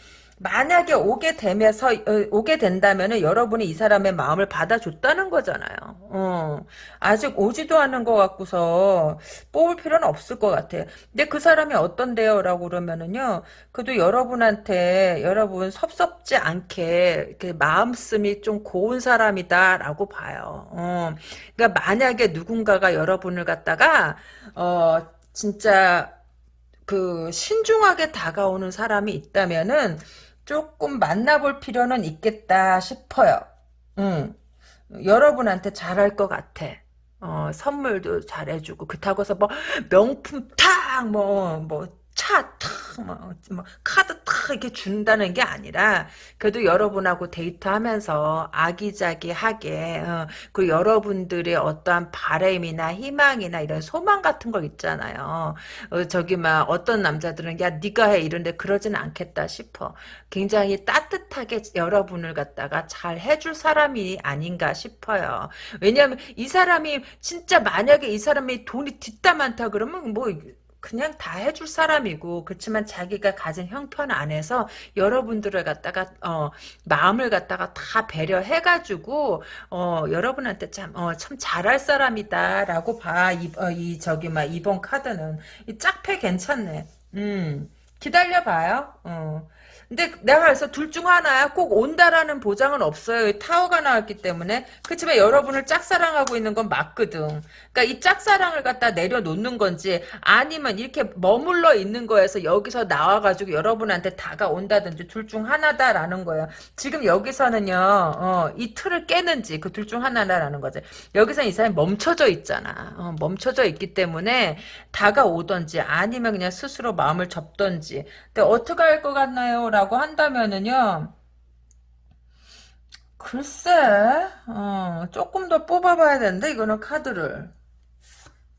S1: 만약에 오게 되면서 어, 오게 된다면은 여러분이 이 사람의 마음을 받아줬다는 거잖아요. 어, 아직 오지도 않은 것 같고서 뽑을 필요는 없을 것 같아요. 근데 그 사람이 어떤데요라고 그러면은요. 그래도 여러분한테 여러분 섭섭지 않게 마음씀이 좀 고운 사람이다라고 봐요. 어, 그러니까 만약에 누군가가 여러분을 갖다가 어 진짜 그 신중하게 다가오는 사람이 있다면은 조금 만나볼 필요는 있겠다 싶어요. 응. 여러분한테 잘할 것 같아. 어, 선물도 잘해주고 그렇다고 해서 뭐 명품 탁뭐뭐 차 탁 뭐, 뭐 카드 탁 이렇게 준다는 게 아니라 그래도 여러분하고 데이트하면서 아기자기하게 어, 그 여러분들의 어떠한 바램이나 희망이나 이런 소망 같은 거 있잖아요. 어, 저기 막 어떤 남자들은 야 네가 해 이런데 그러지는 않겠다 싶어. 굉장히 따뜻하게 여러분을 갖다가 잘 해줄 사람이 아닌가 싶어요. 왜냐하면 이 사람이 진짜 만약에 이 사람이 돈이 뒷담 많다 그러면 뭐 그냥 다 해줄 사람이고 그렇지만 자기가 가진 형편 안에서 여러분들을 갖다가 어, 마음을 갖다가 다 배려해가지고 어, 여러분한테 참, 어, 참 잘할 사람이다라고 봐. 이, 어, 이 저기 막 이번 카드는 이 짝패 괜찮네. 음 기다려봐요. 어. 근데 내가 그래서 둘 중 하나야 꼭 온다라는 보장은 없어요. 타워가 나왔기 때문에. 그렇지만 여러분을 짝사랑하고 있는 건 맞거든. 그러니까 이 짝사랑을 갖다 내려놓는 건지 아니면 이렇게 머물러 있는 거에서 여기서 나와가지고 여러분한테 다가온다든지 둘 중 하나다라는 거예요. 지금 여기서는요. 어, 이 틀을 깨는지 그 둘 중 하나다라는 거지. 여기서 이 사람이 멈춰져 있잖아. 어, 멈춰져 있기 때문에 다가오던지 아니면 그냥 스스로 마음을 접던지. 근데 어떻게 할 것 같나요? 라고 한다면은요. 글쎄, 어, 조금 더 뽑아봐야 되는데, 이거는 카드를.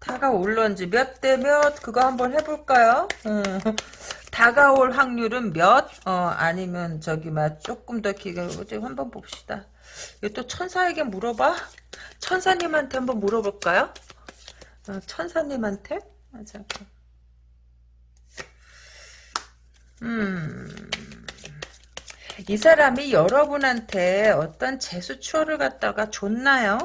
S1: 다가올 런지 몇 대 몇, 그거 한번 해볼까요? 음, (laughs) 다가올 확률은 몇? 어, 아니면 저기, 막, 조금 더 기가, 한번 봅시다. 이거 또 천사에게 물어봐? 천사님한테 한번 물어볼까요? 어, 천사님한테? 맞아. 음. 이 사람이 여러분한테 어떤 재수 추월을 갖다가 줬나요?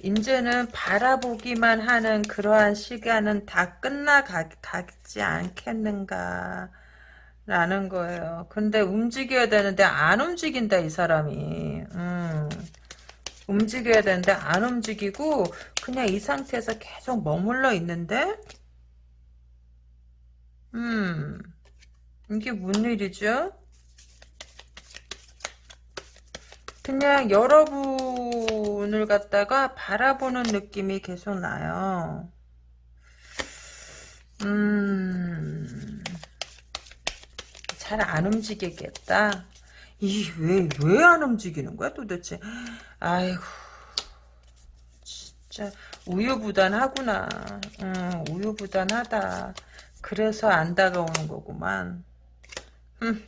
S1: 이제는 바라보기만 하는 그러한 시간은 다 끝나가지 않겠는가 라는 거예요. 근데 움직여야 되는데 안 움직인다 이 사람이. 음. 움직여야 되는데 안 움직이고 그냥 이 상태에서 계속 머물러 있는데 음 이게 뭔 일이죠? 그냥 여러분을 갖다가 바라보는 느낌이 계속 나요. 음, 잘 안 움직이겠다. 이, 왜, 왜 안 움직이는 거야, 도대체? 아이고, 진짜, 우유부단하구나. 응, 우유부단하다. 그래서 안 다가오는 거구만. 음,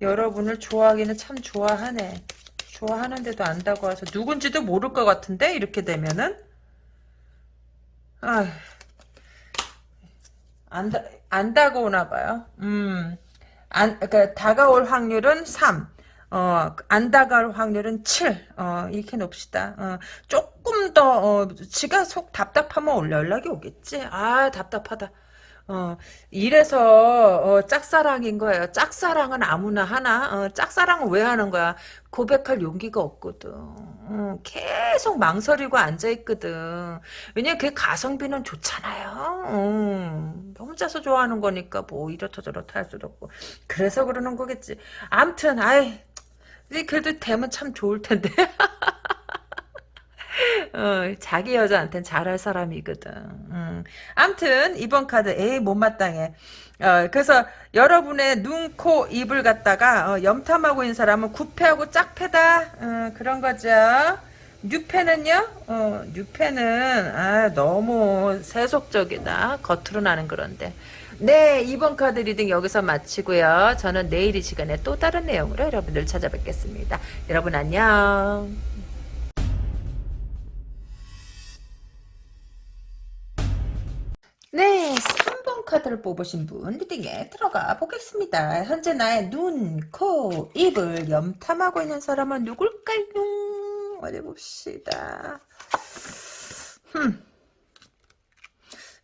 S1: 여러분을 좋아하기는 참 좋아하네. 좋아하는데도 안 다가와서 누군지도 모를 것 같은데 이렇게 되면은 아, 안, 다, 안 다가오나 봐요. 음, 안, 그러니까 다가올 확률은 3. 어, 안 다가올 확률은 7. 어, 이렇게 놓읍시다. 어, 조금 더, 어, 지가 속 답답하면 올려 연락이 오겠지. 아, 답답하다. 어, 이래서 어, 짝사랑인 거예요. 짝사랑은 아무나 하나. 어, 짝사랑은 왜 하는 거야? 고백할 용기가 없거든. 어, 계속 망설이고 앉아 있거든. 왜냐면 그게 가성비는 좋잖아요. 어, 혼자서 좋아하는 거니까 뭐 이렇다 저렇다 할 수도 없고. 그래서 그러는 거겠지. 암튼 아이 그래도 되면 참 좋을 텐데. (laughs) 어, 자기 여자한텐 잘할 사람이거든. 음. 암튼 이번 카드 에이 못마땅해. 어, 그래서 여러분의 눈, 코, 입을 갖다가 어, 염탐하고 있는 사람은 구패하고 짝패다. 어, 그런 거죠. 뉴페는요? 어, 뉴페는 아, 너무 세속적이다. 겉으로 나는 그런데. 네, 이번 카드 리딩 여기서 마치고요. 저는 내일 이 시간에 또 다른 내용으로 여러분들 찾아뵙겠습니다. 여러분 안녕. 네, 3번 카드를 뽑으신 분 리딩에 들어가 보겠습니다. 현재 나의 눈, 코, 입을 염탐하고 있는 사람은 누굴까요? 어디 봅시다. 흠.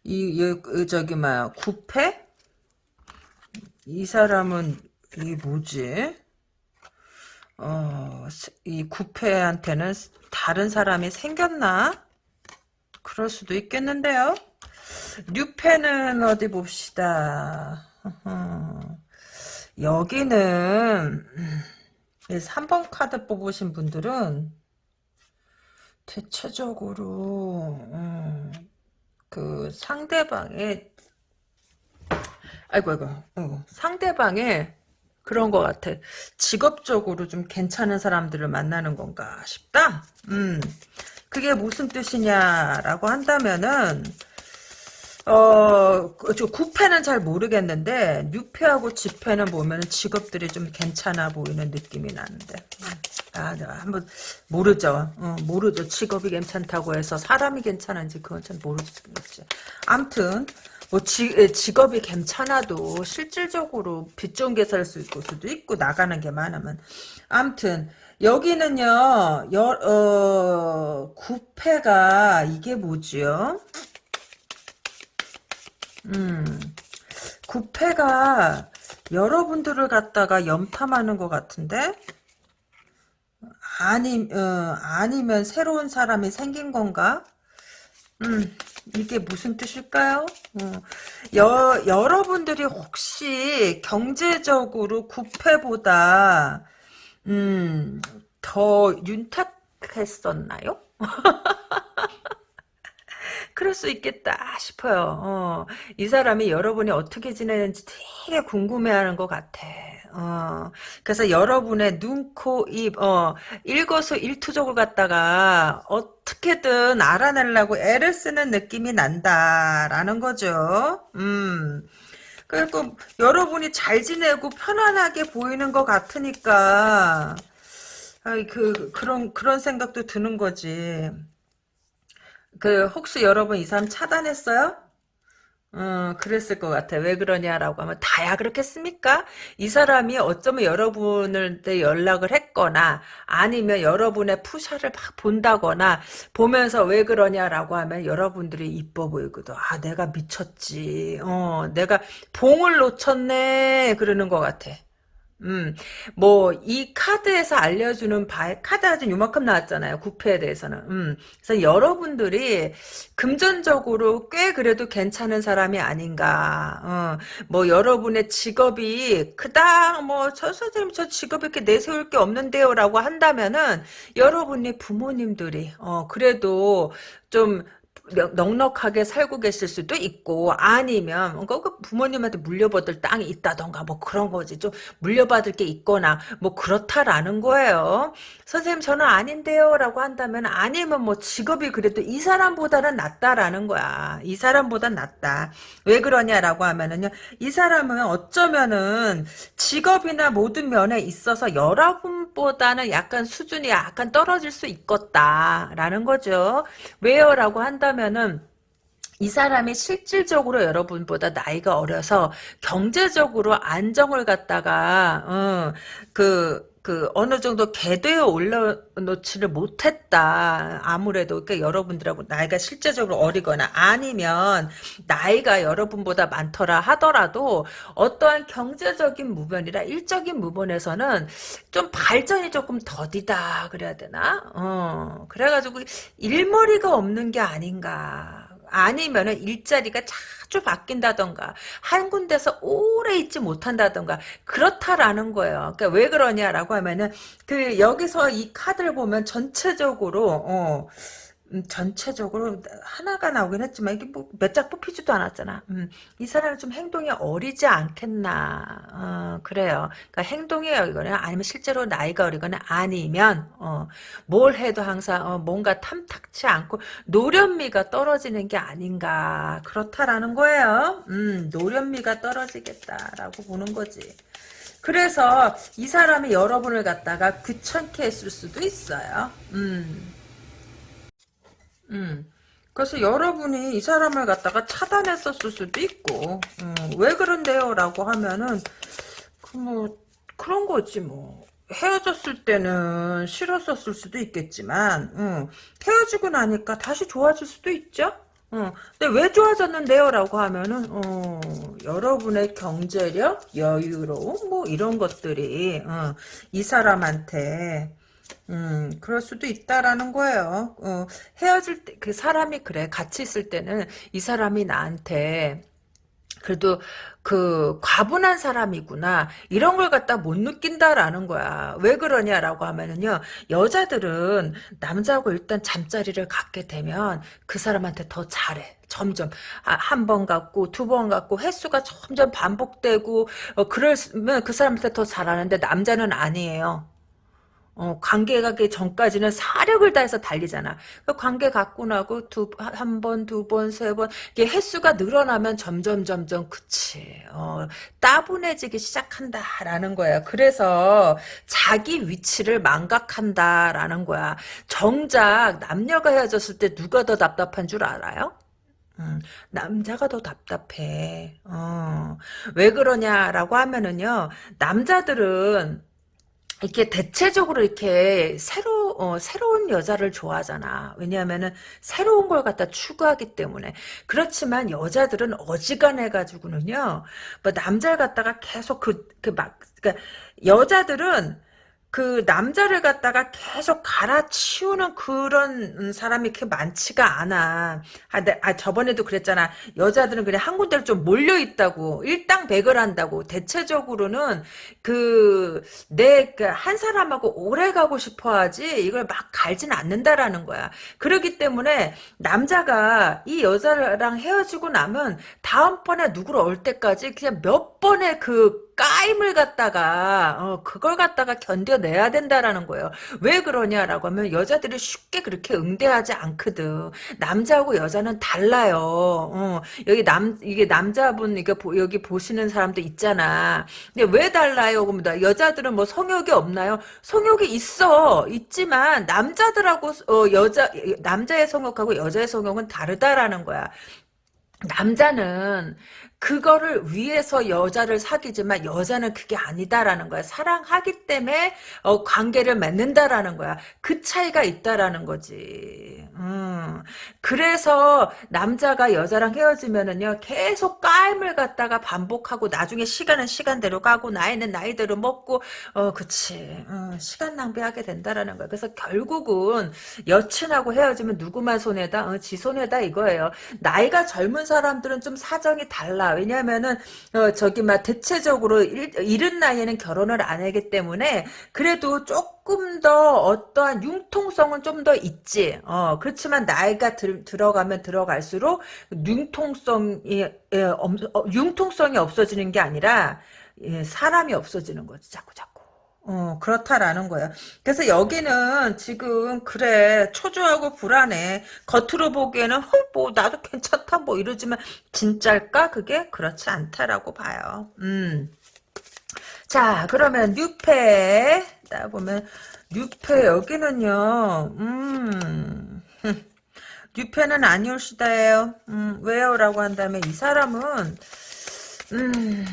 S1: 이, 이 저기 막 구패? 이 사람은 이 뭐지? 어, 이 구패한테는 다른 사람이 생겼나? 그럴 수도 있겠는데요. 뉴페는 어디 봅시다. (laughs) 여기는 3번 카드 뽑으신 분들은 대체적으로 음, 그 상대방의 아이고 아이고 어, 상대방의 그런 것 같아. 직업적으로 좀 괜찮은 사람들을 만나는 건가 싶다. 음, 그게 무슨 뜻이냐라고 한다면은 어, 저 구패는 잘 모르겠는데 뉴패하고 지패는 보면 직업들이 좀 괜찮아 보이는 느낌이 나는데 아, 네, 한번 모르죠. 어, 모르죠. 직업이 괜찮다고 해서 사람이 괜찮은지 그건 참 모르지. 암튼 뭐 지, 직업이 괜찮아도 실질적으로 빚 좋은 게 살 수 있고 수도 있고 나가는 게 많으면 암튼 여기는요 여, 어, 구패가 이게 뭐지요? 음, 구패가 여러분들을 갖다가 염탐하는 것 같은데? 아니, 어, 아니면 새로운 사람이 생긴 건가? 음, 이게 무슨 뜻일까요? 어, 여, 여러분들이 혹시 경제적으로 구패보다, 음, 더 윤택했었나요? (laughs) 그럴 수 있겠다 싶어요. 어, 이 사람이 여러분이 어떻게 지내는지 되게 궁금해하는 것 같아. 어, 그래서 여러분의 눈, 코, 입, 어, 일거수 일투족을 갖다가 어떻게든 알아내려고 애를 쓰는 느낌이 난다라는 거죠. 음. 그리고 여러분이 잘 지내고 편안하게 보이는 것 같으니까 아이, 그, 그런, 그런 생각도 드는 거지. 그, 혹시 여러분 이 사람 차단했어요? 어, 그랬을 것 같아. 왜 그러냐라고 하면 다야 그렇겠습니까? 이 사람이 어쩌면 여러분한테 연락을 했거나 아니면 여러분의 푸샤를 막 본다거나 보면서 왜 그러냐라고 하면 여러분들이 이뻐 보이거든. 아, 내가 미쳤지. 어, 내가 봉을 놓쳤네. 그러는 것 같아. 음, 뭐, 이 카드에서 알려주는 바, 카드가 좀 요만큼 나왔잖아요. 구패에 대해서는. 음, 그래서 여러분들이 금전적으로 꽤 그래도 괜찮은 사람이 아닌가. 어, 뭐, 여러분의 직업이 그닥 뭐, 저 선생님 저 직업 이렇게 내세울 게 없는데요. 라고 한다면은, 여러분의 부모님들이, 어, 그래도 좀, 넉넉하게 살고 계실 수도 있고 아니면 그 부모님한테 물려받을 땅이 있다던가 뭐 그런 거지. 좀 물려받을 게 있거나 뭐 그렇다라는 거예요 선생님 저는 아닌데요. 라고 한다면 아니면 뭐 직업이 그래도 이 사람보다는 낫다라는 거야 이 사람보다 낫다 왜 그러냐라고 하면은요 이 사람은 어쩌면은 직업이나 모든 면에 있어서 여러분보다는 약간 수준이 약간 떨어질 수 있겠다라는 거죠 왜요? 라고 한다면 하면은 이 사람이 실질적으로 여러분보다 나이가 어려서 경제적으로 안정을 갖다가 어, 그 그 어느 정도 궤도에 올려놓지를 못했다. 아무래도 그러니까 여러분들하고 나이가 실제적으로 어리거나 아니면 나이가 여러분보다 많더라 하더라도 어떠한 경제적인 부분이라 일적인 부분에서는 좀 발전이 조금 더디다 그래야 되나? 어 그래가지고 일머리가 없는 게 아닌가. 아니면은 일자리가 자주 바뀐다던가 한 군데서 오래 있지 못한다던가 그렇다라는 거예요. 그러니까 왜 그러냐라고 하면은 그 여기서 이 카드를 보면 전체적으로 어 음, 전체적으로 하나가 나오긴 했지만 이게 뭐 몇 장 뽑히지도 않았잖아. 음, 이 사람은 좀 행동이 어리지 않겠나. 어, 그래요. 그러니까 행동이 어리거나 아니면 실제로 나이가 어리거나 아니면 어, 뭘 해도 항상 어, 뭔가 탐탁치 않고 노련미가 떨어지는 게 아닌가. 그렇다라는 거예요. 음, 노련미가 떨어지겠다라고 보는 거지. 그래서 이 사람이 여러분을 갖다가 귀찮게 했을 수도 있어요. 음. 음. 그래서 여러분이 이 사람을 갖다가 차단했었을 수도 있고, 음, 왜 그런데요? 라고 하면은, 그 뭐, 그런 거지, 뭐. 헤어졌을 때는 싫었었을 수도 있겠지만, 음, 헤어지고 나니까 다시 좋아질 수도 있죠? 어, 근데 왜 좋아졌는데요? 라고 하면은, 어, 여러분의 경제력, 여유로움, 뭐, 이런 것들이, 어, 이 사람한테, 음, 그럴 수도 있다라는 거예요. 어, 헤어질 때, 그 사람이 그래. 같이 있을 때는 이 사람이 나한테, 그래도 그 과분한 사람이구나 이런 걸 갖다 못 느낀다라는 거야 왜 그러냐라고 하면은요 여자들은 남자하고 일단 잠자리를 갖게 되면 그 사람한테 더 잘해 점점 아, 한번 갖고 두 번 갖고 횟수가 점점 반복되고 어, 그러면 그 사람한테 더 잘하는데 남자는 아니에요 어, 관계 가기 전까지는 사력을 다해서 달리잖아. 그 관계 갖고 나고 두, 한 번, 두 번, 세 번, 이게 횟수가 늘어나면 점점, 점점, 그치. 어, 따분해지기 시작한다라는 거야. 그래서 자기 위치를 망각한다라는 거야. 정작 남녀가 헤어졌을 때 누가 더 답답한 줄 알아요? 음, 남자가 더 답답해. 어, 왜 그러냐라고 하면은요, 남자들은 이렇게 대체적으로 이렇게 새로 어, 새로운 여자를 좋아하잖아. 왜냐하면은 새로운 걸 갖다 추구하기 때문에. 그렇지만 여자들은 어지간해 가지고는요. 뭐 남자를 갖다가 계속 그 그 막 그러니까 여자들은 그 남자를 갖다가 계속 갈아치우는 그런 사람이 그렇게 많지가 않아. 아, 내, 아 저번에도 그랬잖아. 여자들은 그냥 한 군데로 좀 몰려 있다고 일당백을 한다고. 대체적으로는 그내그한 사람하고 오래 가고 싶어하지 이걸 막 갈진 않는다라는 거야. 그렇기 때문에 남자가 이 여자랑 헤어지고 나면 다음번에 누구를 올 때까지 그냥 몇 번의 그 까임을 갖다가 어, 그걸 갖다가 견뎌 내야 된다라는 거예요. 왜 그러냐라고 하면 여자들이 쉽게 그렇게 응대하지 않거든. 남자하고 여자는 달라요. 어, 여기 남 이게 남자분 이게 보, 여기 보시는 사람도 있잖아. 근데 왜 달라요? 그러면 여자들은 뭐 성욕이 없나요? 성욕이 있어. 있지만 남자들하고 어, 여자 남자의 성욕하고 여자의 성욕은 다르다라는 거야. 남자는 그거를 위해서 여자를 사귀지만 여자는 그게 아니다라는 거야. 사랑하기 때문에 어, 관계를 맺는다라는 거야. 그 차이가 있다라는 거지. 음. 그래서 남자가 여자랑 헤어지면은요 계속 까임을 갖다가 반복하고 나중에 시간은 시간대로 가고 나이는 나이대로 먹고 어 그치 어, 시간 낭비하게 된다라는 거야. 그래서 결국은 여친하고 헤어지면 누구만 손해다? 어, 지 손해다 이거예요. 나이가 젊은 사람들은 좀 사정이 달라. 왜냐면은 어, 저기 막 대체적으로 일, 이른 나이에는 결혼을 안 하기 때문에 그래도 조금 더 어떠한 융통성은 좀 더 있지. 어 그렇지만 나이가 들, 들어가면 들어갈수록 융통성이 예, 어, 융통성이 없어지는 게 아니라 예, 사람이 없어지는 거지. 자꾸 자꾸. 어, 그렇다라는 거야. 그래서 여기는 지금, 그래, 초조하고 불안해. 겉으로 보기에는, 헐, 뭐, 나도 괜찮다, 뭐, 이러지만, 진짜일까? 그게? 그렇지 않다라고 봐요. 음. 자, 그러면, 뉴페. 딱 보면, 뉴페, 여기는요, 음. (laughs) 뉴페는 아니올시다예요. 음, 왜요? 라고 한다면, 이 사람은, 음.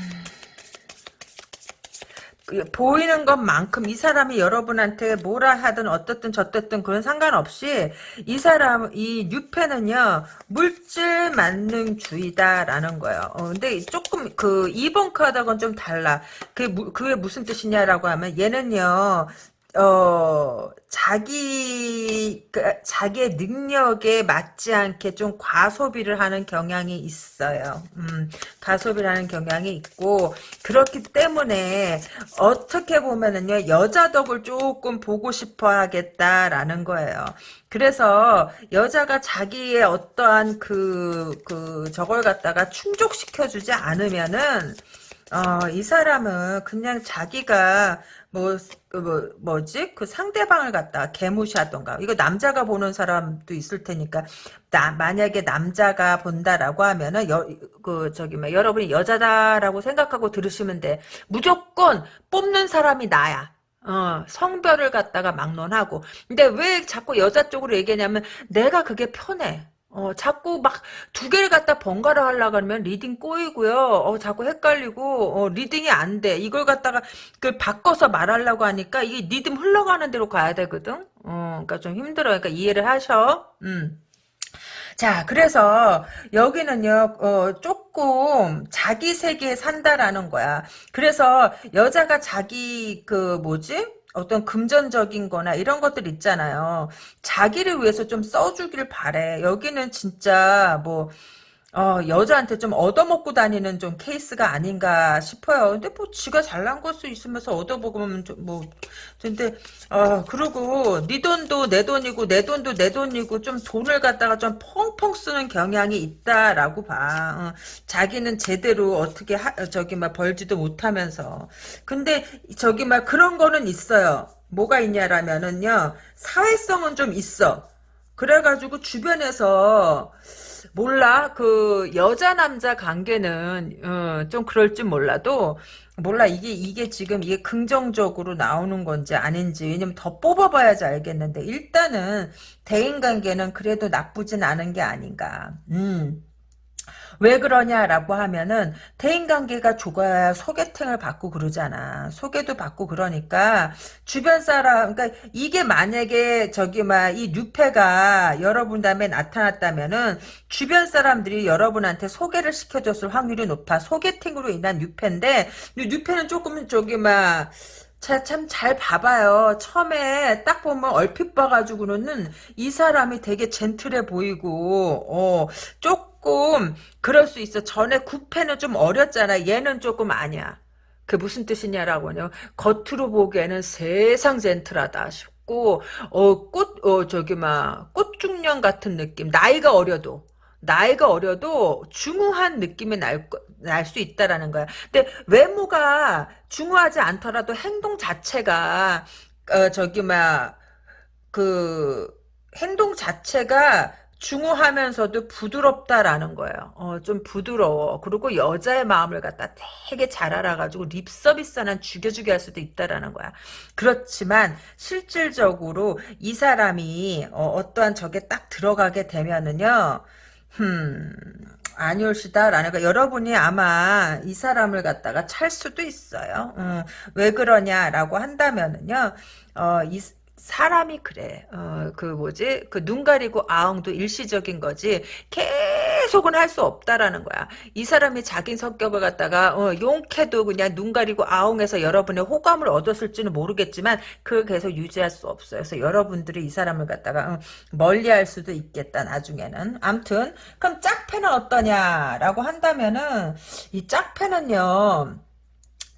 S1: 보이는 것만큼 이 사람이 여러분한테 뭐라 하든 어떻든 저떻든 그런 상관없이 이 사람 이 뉴페는요 물질 만능주의다라는 거예요. 어, 근데 조금 그 2번 카드하고는 좀 달라. 그게, 그게 무슨 뜻이냐라고 하면 얘는요 어, 자기, 그, 자기의 능력에 맞지 않게 좀 과소비를 하는 경향이 있어요. 음, 과소비를 하는 경향이 있고, 그렇기 때문에, 어떻게 보면은요, 여자 덕을 조금 보고 싶어 하겠다라는 거예요. 그래서, 여자가 자기의 어떠한 그, 그, 저걸 갖다가 충족시켜주지 않으면은, 어, 이 사람은 그냥 자기가 뭐, 그 뭐, 뭐지? 그 상대방을 갖다 개무시하던가. 이거 남자가 보는 사람도 있을 테니까, 나, 만약에 남자가 본다라고 하면은, 여, 그, 저기, 뭐, 여러분이 여자다라고 생각하고 들으시면 돼. 무조건 뽑는 사람이 나야. 어, 성별을 갖다가 막론하고. 근데 왜 자꾸 여자 쪽으로 얘기하냐면, 내가 그게 편해. 어, 자꾸 막 두 개를 갖다 번갈아 하려고 하면 리딩 꼬이고요. 어, 자꾸 헷갈리고, 어, 리딩이 안 돼. 이걸 갖다가 그 바꿔서 말하려고 하니까 이게 리듬 흘러가는 대로 가야 되거든? 어, 그러니까 좀 힘들어. 그러니까 이해를 하셔. 음. 자, 그래서 여기는요, 어, 조금 자기 세계에 산다라는 거야. 그래서 여자가 자기 그 뭐지? 어떤 금전적인 거나 이런 것들 있잖아요. 자기를 위해서 좀 써주길 바래. 여기는 진짜 뭐 어, 여자한테 좀 얻어먹고 다니는 좀 케이스가 아닌가 싶어요. 근데 뭐 지가 잘난 걸수 있으면서 얻어먹으면 좀 뭐, 근데, 어, 그리고 네 돈도 내 돈이고 내 돈도 내 돈이고 좀 돈을 갖다가 좀 펑펑 쓰는 경향이 있다라고 봐. 어, 자기는 제대로 어떻게 하, 저기 막 벌지도 못하면서. 근데 저기 막 그런 거는 있어요. 뭐가 있냐라면은요, 사회성은 좀 있어. 그래가지고 주변에서 몰라. 그 여자 남자 관계는 어, 좀 그럴 줄 몰라도 몰라. 이게 이게 지금 이게 긍정적으로 나오는 건지 아닌지. 왜냐면 더 뽑아봐야지 알겠는데. 일단은 대인 관계는 그래도 나쁘진 않은 게 아닌가. 음. 왜 그러냐라고 하면은 대인관계가 좋아야 소개팅을 받고 그러잖아. 소개도 받고 그러니까 주변 사람 그러니까 이게 만약에 저기 막 이 뉴페가 여러분 다음에 나타났다면은 주변 사람들이 여러분한테 소개를 시켜줬을 확률이 높아. 소개팅으로 인한 뉴페인데 뉴페는 조금 저기 막 참잘 봐봐요. 처음에 딱 보면 얼핏 봐가지고는 이 사람이 되게 젠틀해 보이고, 어, 조금, 그럴 수 있어. 전에 구패는 좀 어렸잖아. 얘는 조금 아니야. 그 무슨 뜻이냐라고요. 겉으로 보기에는 세상 젠틀하다 싶고, 어, 꽃, 어, 저기, 막, 꽃중년 같은 느낌. 나이가 어려도. 나이가 어려도 중후한 느낌이 날, 날 수 있다라는 거야. 근데 외모가 중후하지 않더라도 행동 자체가, 어, 저기, 막, 그, 행동 자체가 중후하면서도 부드럽다라는 거예요. 어, 좀 부드러워. 그리고 여자의 마음을 갖다 되게 잘 알아가지고 립 서비스 하나 죽여주게 할 수도 있다라는 거야. 그렇지만 실질적으로 이 사람이 어, 떠한 적에 딱 들어가게 되면은요. 음, 아니올시다라는 거 여러분이 아마 이 사람을 갖다가 찰 수도 있어요. 음, 왜 그러냐라고 한다면은요. 어, 이, 사람이 그래. 어, 그 뭐지? 그 눈 가리고 아웅도 일시적인 거지. 계속은 할 수 없다라는 거야. 이 사람이 자기 성격을 갖다가 어, 용케도 그냥 눈 가리고 아웅해서 여러분의 호감을 얻었을지는 모르겠지만 그걸 계속 유지할 수 없어요. 그래서 여러분들이 이 사람을 갖다가 어, 멀리할 수도 있겠다 나중에는. 암튼 그럼 짝패는 어떠냐라고 한다면은 이 짝패는요.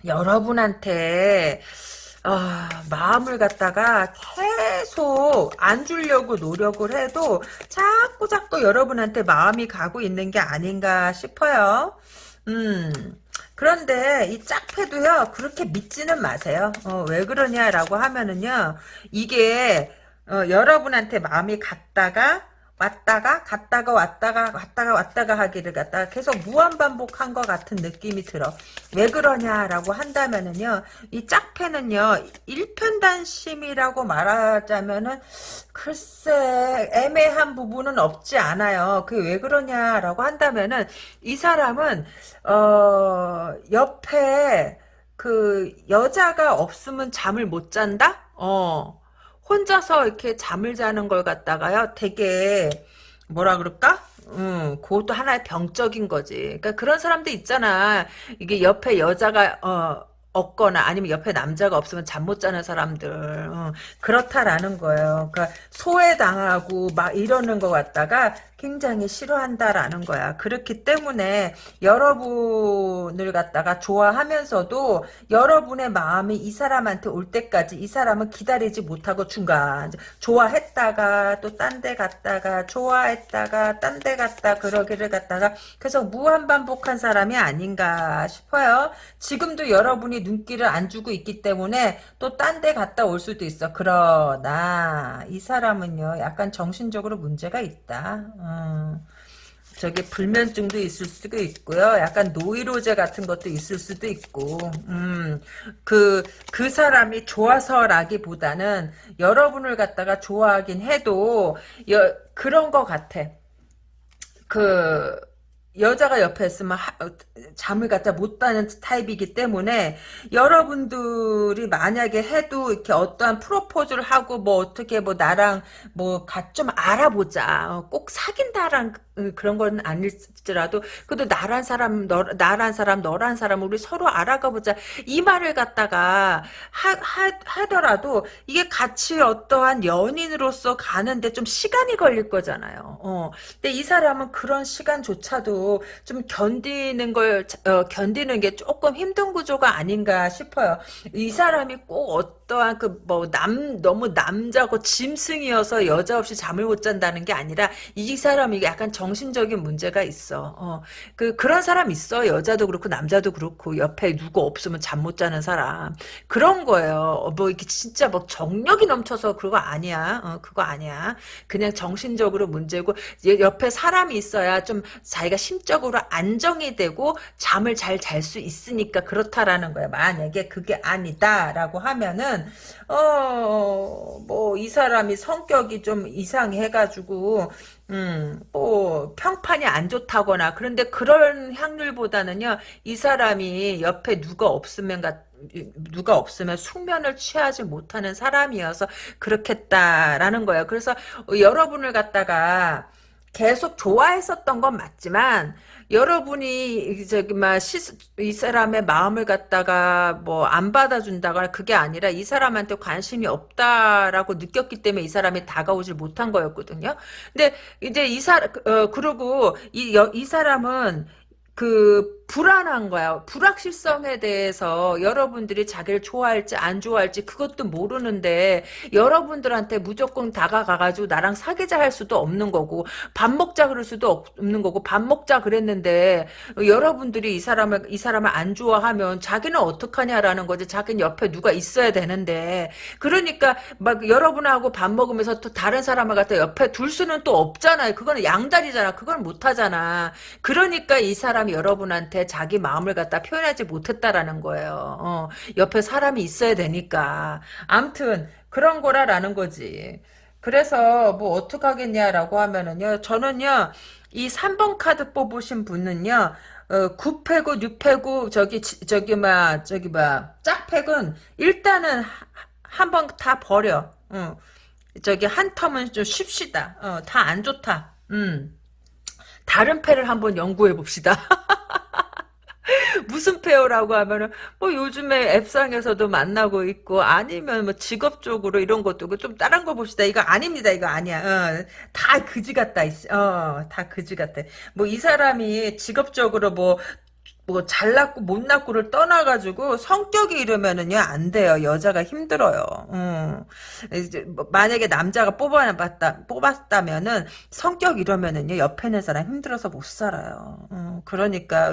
S1: 여러분한테 아, 마음을 갖다가 계속 안 주려고 노력을 해도 자꾸 자꾸 여러분한테 마음이 가고 있는 게 아닌가 싶어요. 음. 그런데 이 짝패도요 그렇게 믿지는 마세요. 어, 왜 그러냐라고 하면은요 이게 어, 여러분한테 마음이 갔다가 왔다가 갔다가 왔다가 왔다가 왔다가 하기를 갖다가 계속 무한반복한 것 같은 느낌이 들어. 왜 그러냐라고 한다면은요. 이 짝패는요. 일편단심이라고 말하자면은 글쎄 애매한 부분은 없지 않아요. 그 왜 그러냐라고 한다면은 이 사람은 어 옆에 그 여자가 없으면 잠을 못 잔다? 어. 혼자서 이렇게 잠을 자는 걸 갖다가요, 되게, 뭐라 그럴까? 음, 그것도 하나의 병적인 거지. 그러니까 그런 사람도 있잖아. 이게 옆에 여자가, 어, 없거나 아니면 옆에 남자가 없으면 잠 못 자는 사람들 어, 그렇다라는 거예요. 그러니까 소외당하고 막 이러는 것 같다가 굉장히 싫어한다라는 거야. 그렇기 때문에 여러분을 갖다가 좋아하면서도 여러분의 마음이 이 사람한테 올 때까지 이 사람은 기다리지 못하고 중간 좋아했다가 또 딴 데 갔다가 좋아했다가 딴 데 갔다 그러기를 갖다가 계속 무한 반복한 사람이 아닌가 싶어요. 지금도 여러분이 눈길을 안 주고 있기 때문에 또 딴 데 갔다 올 수도 있어. 그러나 이 사람은요 약간 정신적으로 문제가 있다. 어. 저기 불면증도 있을 수도 있고요. 약간 노이로제 같은 것도 있을 수도 있고, 음, 그, 그 사람이 좋아서라기보다는 여러분을 갖다가 좋아하긴 해도, 여, 그런 것 같아. 그, 여자가 옆에 있으면 하, 잠을 갖다 못 자는 타입이기 때문에 여러분들이 만약에 해도 이렇게 어떠한 프로포즈를 하고 뭐 어떻게 뭐 나랑 뭐 좀 알아보자 어, 꼭 사귄다란 그, 그런 건 아닐지 라도 그래도 나란 사람 너 나란 사람 너란 사람 우리 서로 알아가 보자 이 말을 갖다가 하, 하, 하더라도 이게 같이 어떠한 연인으로서 가는데 좀 시간이 걸릴 거잖아요. 어. 근데 이 사람은 그런 시간조차도 좀 견디는 걸 어, 견디는 게 조금 힘든 구조가 아닌가 싶어요. 이 사람이 꼭 어 떠한 그 뭐 남 너무 남자고 짐승이어서 여자 없이 잠을 못 잔다는 게 아니라 이 사람이 약간 정신적인 문제가 있어. 어, 그 그런 사람 있어. 여자도 그렇고 남자도 그렇고 옆에 누구 없으면 잠 못 자는 사람 그런 거예요. 어, 뭐 이렇게 진짜 뭐 정력이 넘쳐서 그거 아니야. 어, 그거 아니야. 그냥 정신적으로 문제고 옆에 사람이 있어야 좀 자기가 심적으로 안정이 되고 잠을 잘 잘 수 있으니까 그렇다라는 거야. 만약에 그게 아니다라고 하면은 어 뭐 이 사람이 성격이 좀 이상해가지고 음, 뭐, 평판이 안 좋다거나, 그런데 그런 확률보다는요, 이 사람이 옆에 누가 없으면, 누가 없으면 숙면을 취하지 못하는 사람이어서 그렇겠다라는 거예요. 그래서 여러분을 갖다가 계속 좋아했었던 건 맞지만, 여러분이 저기 막이 사람의 마음을 갖다가 뭐 안 받아준다거나 그게 아니라 이 사람한테 관심이 없다라고 느꼈기 때문에 이 사람이 다가오질 못한 거였거든요. 근데 이제 이 사람 어 그리고 이 이 사람은 그 불안한 거야. 불확실성에 대해서 여러분들이 자기를 좋아할지 안 좋아할지 그것도 모르는데 여러분들한테 무조건 다가가가지고 나랑 사귀자 할 수도 없는 거고 밥 먹자 그럴 수도 없는 거고 밥 먹자 그랬는데 여러분들이 이 사람을 이 사람을 안 좋아하면 자기는 어떡하냐라는 거지. 자기는 옆에 누가 있어야 되는데 그러니까 막 여러분하고 밥 먹으면서 또 다른 사람을 갖다 옆에 둘 수는 또 없잖아요. 그거는 양다리잖아. 그걸 못 하잖아. 그러니까 이 사람 이 여러분한테 자기 마음을 갖다 표현하지 못했다라는 거예요. 어, 옆에 사람이 있어야 되니까. 암튼 그런 거라라는 거지. 그래서 뭐 어떡하겠냐라고 하면은요. 저는요. 이 3번 카드 뽑으신 분은요. 어, 9패고 6패고 저기 저기 막 저기 막 짝팩은 일단은 한 번 다 버려. 어. 저기 한 텀은 좀 쉽시다. 어, 다 안 좋다. 음. 다른 패를 한번 연구해 봅시다. (laughs) 무슨 페어라고 하면은 뭐 요즘에 앱상에서도 만나고 있고 아니면 뭐 직업적으로 이런 것도 그좀 다른 거 봅시다. 이거 아닙니다. 이거 아니야. 어, 다 그지 같다. 어, 다 그지 같아. 뭐 이 사람이 직업적으로 뭐 뭐 잘났고 못났고를 떠나가지고 성격이 이러면은요 안 돼요 여자가 힘들어요. 음. 이제 뭐 만약에 남자가 뽑아봤다 뽑았다면은 성격 이러면은요 옆에 있는 사람 힘들어서 못 살아요. 음. 그러니까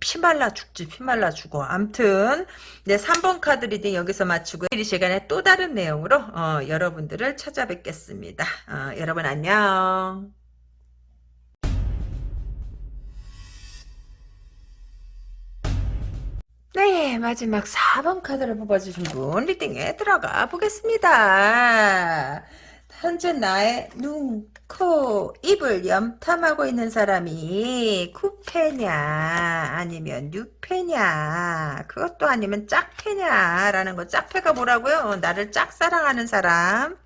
S1: 피말라 죽지 피말라 죽어. 암튼 네 3번 카드 리딩 여기서 마치고 이 시간에 또 다른 내용으로 어, 여러분들을 찾아뵙겠습니다. 어, 여러분 안녕. 네, 마지막 4번 카드를 뽑아주신 분 리딩에 들어가 보겠습니다. 현재 나의 눈, 코, 입을 염탐하고 있는 사람이 쿠페냐 아니면 뉴페냐 그것도 아니면 짝패냐 라는 거 짝패가 뭐라고요? 나를 짝사랑하는 사람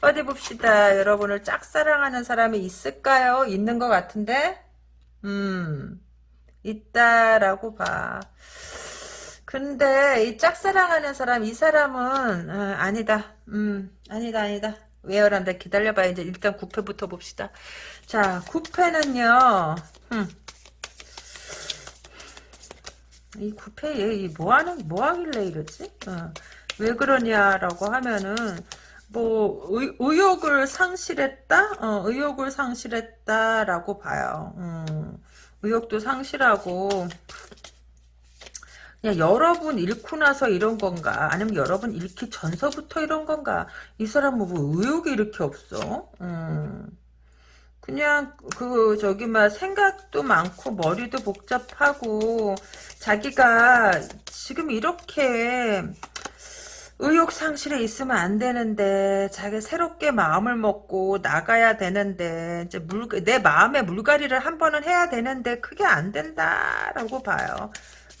S1: 어디 봅시다. 여러분을 짝사랑하는 사람이 있을까요? 있는 것 같은데? 음, 있다라고 봐. 근데 이 짝사랑하는 사람 이 사람은 어, 아니다. 음 아니다 아니다. 왜요란다 기다려봐 이제 일단 구패부터 봅시다. 자 구패는요. 음. 이 구패 얘 뭐하는 뭐하길래 이러지? 어. 왜 그러냐라고 하면은 뭐 의, 의욕을 상실했다? 어, 의욕을 상실했다라고 봐요. 음, 의욕도 상실하고 그냥 여러분 잃고 나서 이런 건가? 아니면 여러분 잃기 전서부터 이런 건가? 이 사람 뭐 의욕이 이렇게 없어? 음. 그냥 그 저기 막 생각도 많고 머리도 복잡하고 자기가 지금 이렇게 의욕 상실에 있으면 안 되는데 자기 새롭게 마음을 먹고 나가야 되는데 이제 물 내 마음의 물갈이를 한 번은 해야 되는데 그게 안 된다라고 봐요.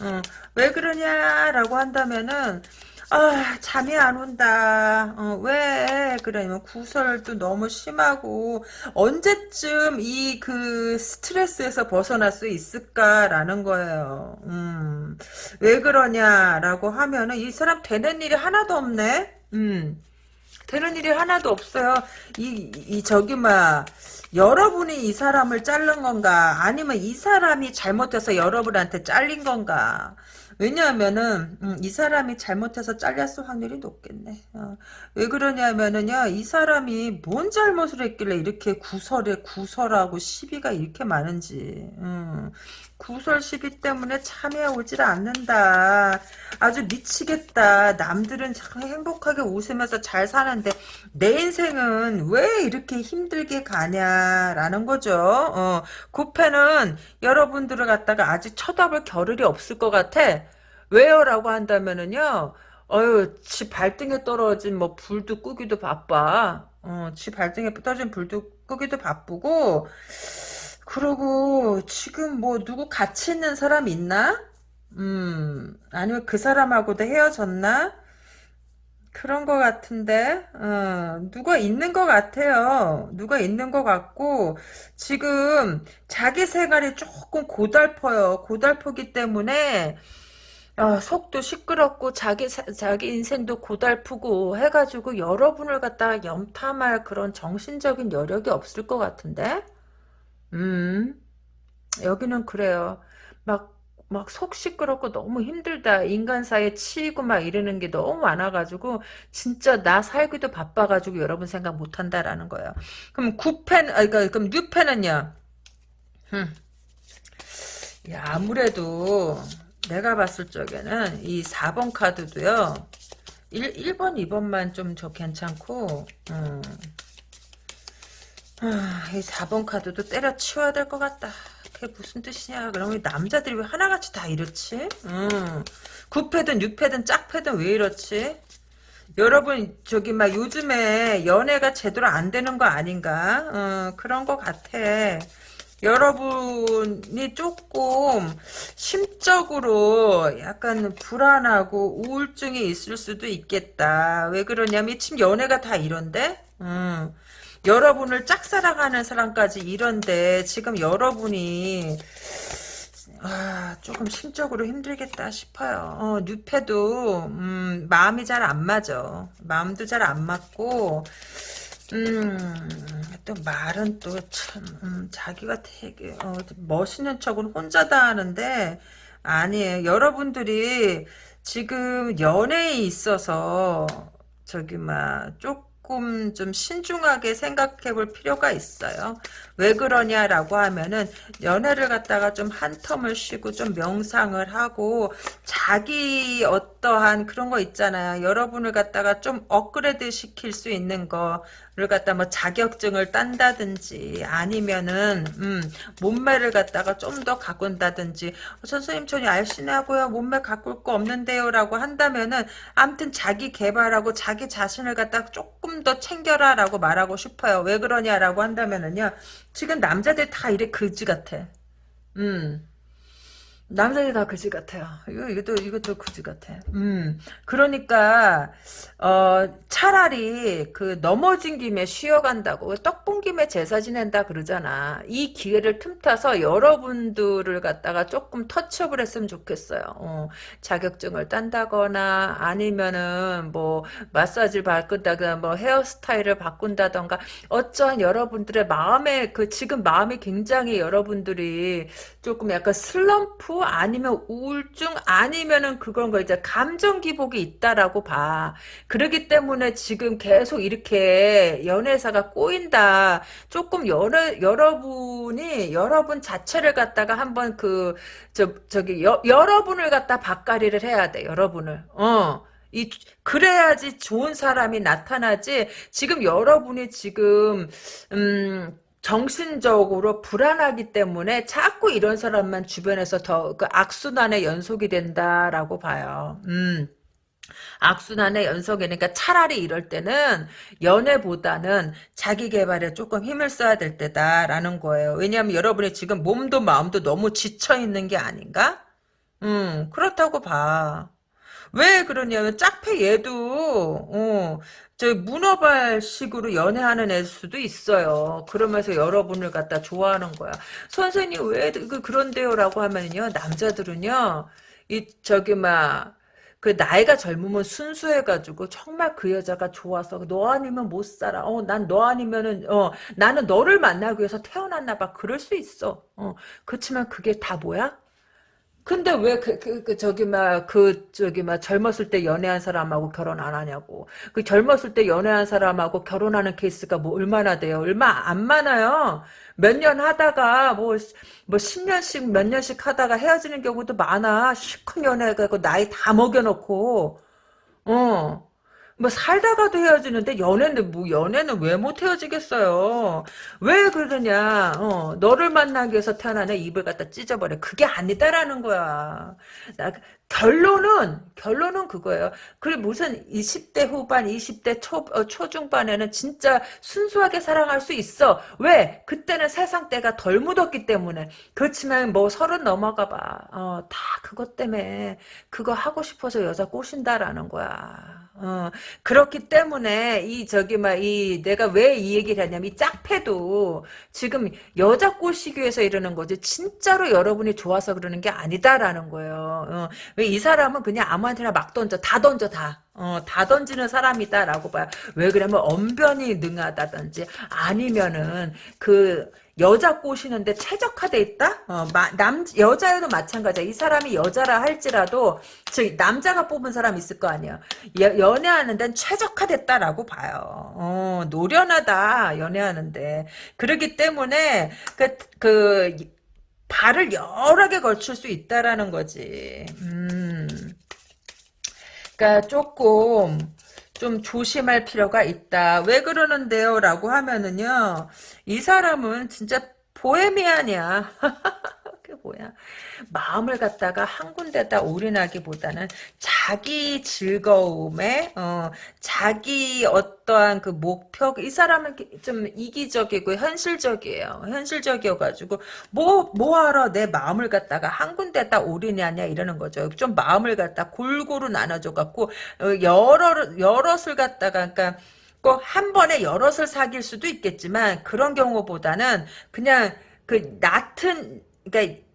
S1: 어, 왜 그러냐라고 한다면은 아 잠이 안 온다. 어, 왜? 그러냐면 구설도 너무 심하고 언제쯤 이 그 스트레스에서 벗어날 수 있을까라는 거예요. 음, 왜 그러냐라고 하면은 이 사람 되는 일이 하나도 없네. 음, 되는 일이 하나도 없어요. 이, 이 저기 막 여러분이 이 사람을 자른 건가 아니면 이 사람이 잘못해서 여러분한테 잘린 건가 왜냐하면은 음, 이 사람이 잘못해서 잘렸을 확률이 높겠네 어. 왜 그러냐면은요 이 사람이 뭔 잘못을 했길래 이렇게 구설에 구설하고 시비가 이렇게 많은지 음. 구설 시비 때문에 참여 오질 않는다. 아주 미치겠다. 남들은 참 행복하게 웃으면서 잘 사는데 내 인생은 왜 이렇게 힘들게 가냐라는 거죠. 어, 구패는 여러분들을 갖다가 아직 쳐다볼 겨를이 없을 것 같아. 왜요? 라고 한다면은요. 어휴, 지 발등에 떨어진 뭐 불도 끄기도 바빠. 어, 지 발등에 떨어진 불도 끄기도 바쁘고 그러고 지금 뭐 누구 같이 있는 사람 있나? 음 아니면 그 사람하고도 헤어졌나? 그런 것 같은데 어, 누가 있는 것 같아요. 누가 있는 것 같고 지금 자기 생활이 조금 고달퍼요. 고달프기 때문에 어, 속도 시끄럽고 자기 자기 인생도 고달프고 해가지고 여러분을 갖다가 염탐할 그런 정신적인 여력이 없을 것 같은데 음. 여기는 그래요. 막 막 속 시끄럽고 너무 힘들다. 인간 사이에 치이고 막 이러는 게 너무 많아가지고 진짜 나 살기도 바빠가지고 여러분 생각 못한다라는 거예요. 그럼 9펜, 아, 그러니까 그럼 6펜은요? 음. 야, 아무래도 내가 봤을 적에는 이 4번 카드도요. 1, 1번, 2번만 좀 저 괜찮고 음. 아, 이 4번 카드도 때려치워야 될 것 같다. 그게 무슨 뜻이냐. 그러면 남자들이 왜 하나같이 다 이렇지? 음. 9패든 6패든 짝패든 왜 이렇지? 여러분 저기 막 요즘에 연애가 제대로 안 되는 거 아닌가? 어, 그런 것 같아. 여러분이 조금 심적으로 약간 불안하고 우울증이 있을 수도 있겠다. 왜 그러냐면 지금 연애가 다 이런데? 음. 여러분을 짝사랑하는 사람까지 이런데 지금 여러분이 아, 조금 심적으로 힘들겠다 싶어요. 어, 뉴페도 음, 마음이 잘 안 맞아. 마음도 잘 안 맞고 음, 또 말은 또 참, 음, 자기가 되게, 어, 멋있는 척은 혼자다 하는데, 아니에요. 여러분들이 지금 연애에 있어서, 저기, 막, 조금 좀 신중하게 생각해 볼 필요가 있어요. 왜 그러냐라고 하면은, 연애를 갖다가 좀 한 텀을 쉬고 좀 명상을 하고, 자기 어떠한 그런 거 있잖아요. 여러분을 갖다가 좀 업그레이드 시킬 수 있는 거, 를 갖다 뭐 자격증을 딴다든지 아니면은 음, 몸매를 갖다가 좀 더 가꾼다든지 어, 선생님 전혀 알신하고요 몸매 가꿀 거 없는데요라고 한다면은 아무튼 자기 개발하고 자기 자신을 갖다 조금 더 챙겨라 라고 말하고 싶어요. 왜 그러냐라고 한다면은요 지금 남자들 다 이래 그지 같아. 음 남자들이 다 그지 같아요. 이거, 이것도, 이것도 그지 같아. 음. 그러니까, 어, 차라리 그 넘어진 김에 쉬어간다고, 떡본 김에 제사 지낸다 그러잖아. 이 기회를 틈타서 여러분들을 갖다가 조금 터치업을 했으면 좋겠어요. 어, 자격증을 딴다거나, 아니면은 뭐, 마사지를 바꾼다거나, 뭐, 헤어스타일을 바꾼다던가, 어쩌한 여러분들의 마음에, 그, 지금 마음이 굉장히 여러분들이 조금 약간 슬럼프 아니면 우울증 아니면은 그런 거 이제 감정 기복이 있다라고 봐. 그러기 때문에 지금 계속 이렇게 연애사가 꼬인다. 조금 여러 여러분이 여러분 자체를 갖다가 한번 그 저 저기 여, 여러분을 갖다 바까리를 해야 돼. 여러분을. 어. 이 그래야지 좋은 사람이 나타나지. 지금 여러분이 지금 음 정신적으로 불안하기 때문에 자꾸 이런 사람만 주변에서 더 그 악순환의 연속이 된다라고 봐요. 음. 악순환의 연속이니까 차라리 이럴 때는 연애보다는 자기 개발에 조금 힘을 써야 될 때다라는 거예요. 왜냐하면 여러분이 지금 몸도 마음도 너무 지쳐 있는 게 아닌가? 음, 그렇다고 봐. 왜 그러냐면 짝패 얘도 어, 저 문어발식으로 연애하는 애 수도 있어요. 그러면서 여러분을 갖다 좋아하는 거야. 선생님 왜 그, 그런데요라고 하면요 남자들은요 이 저기 막그 나이가 젊으면 순수해가지고 정말 그 여자가 좋아서 너 아니면 못 살아. 어, 난 너 아니면은 어 나는 너를 만나기 위해서 태어났나 봐. 그럴 수 있어. 어 그렇지만 그게 다 뭐야? 근데 왜 그, 그, 그, 저기, 막, 그, 저기, 막, 젊었을 때 연애한 사람하고 결혼 안 하냐고. 그 젊었을 때 연애한 사람하고 결혼하는 케이스가 뭐 얼마나 돼요? 얼마 안 많아요. 몇 년 하다가, 뭐, 뭐, 10년씩, 몇 년씩 하다가 헤어지는 경우도 많아. 실컷 연애하고 나이 다 먹여놓고, 어. 뭐 살다가도 헤어지는데 연애는 뭐 연애는 왜 못 헤어지겠어요? 왜 그러냐? 어, 너를 만나기 위해서 태어난 애 입을 갖다 찢어버려. 그게 아니다라는 거야. 나 결론은 결론은 그거예요. 그리고 무슨 20대 후반, 20대 초 어, 초중반에는 진짜 순수하게 사랑할 수 있어. 왜? 그때는 세상 때가 덜 묻었기 때문에. 그렇지만 뭐 서른 넘어가 봐. 어, 다 그것 때문에 그거 하고 싶어서 여자 꼬신다라는 거야. 어, 그렇기 때문에 이 저기 막 이 내가 왜 이 얘기를 하냐면 이 짝패도 지금 여자 꼬시기 위해서 이러는 거지 진짜로 여러분이 좋아서 그러는 게 아니다라는 거예요. 어, 왜이 사람은 그냥 아무한테나 막 던져 다 던져 다. 어, 다 던지는 사람이다라고 봐요. 왜 그러면 언변이 능하다든지 아니면은 그 여자 꼬시는데 최적화돼 있다? 어, 마, 남, 여자여도 마찬가지야. 이 사람이 여자라 할지라도, 즉, 남자가 뽑은 사람 있을 거 아니야. 여, 연애하는 데는 최적화됐다라고 봐요. 어, 노련하다, 연애하는데. 그러기 때문에, 그, 그, 발을 여러 개 걸칠 수 있다라는 거지. 음. 그니까 조금, 좀 조심할 필요가 있다. 왜 그러는데요? 라고 하면은요. 이 사람은 진짜 보헤미안이야. (laughs) 그게 뭐야. 마음을 갖다가 한 군데다 올인하기보다는 자기 즐거움에 어, 자기 어떠한 그 목표 이 사람은 좀 이기적이고 현실적이에요. 현실적이어가지고 뭐 뭐하러 내 마음을 갖다가 한 군데다 올인하냐 이러는 거죠. 좀 마음을 갖다 골고루 나눠줘 갖고 어, 여러 여럿을 갖다가 그러니까 꼭한 번에 여럿을 사귈 수도 있겠지만 그런 경우보다는 그냥 그 얕은 그러니까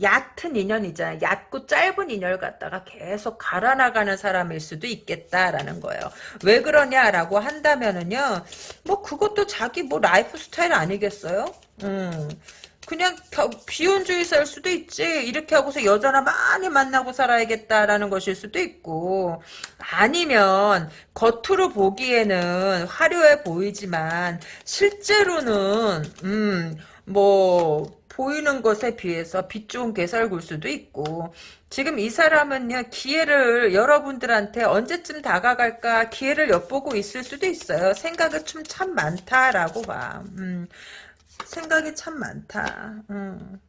S1: 얕은 인연이잖아요. 얕고 짧은 인연을 갖다가 계속 갈아나가는 사람일 수도 있겠다라는 거예요. 왜 그러냐라고 한다면은요. 뭐 그것도 자기 뭐 라이프 스타일 아니겠어요? 음. 그냥 비혼주의자일 수도 있지. 이렇게 하고서 여자나 많이 만나고 살아야겠다라는 것일 수도 있고 아니면 겉으로 보기에는 화려해 보이지만 실제로는 음뭐 보이는 것에 비해서 빛 좋은 개살굴 수도 있고 지금 이 사람은요 기회를 여러분들한테 언제쯤 다가갈까 기회를 엿보고 있을 수도 있어요 생각이 좀 참 많다라고 봐 음, 생각이 참 많다 음.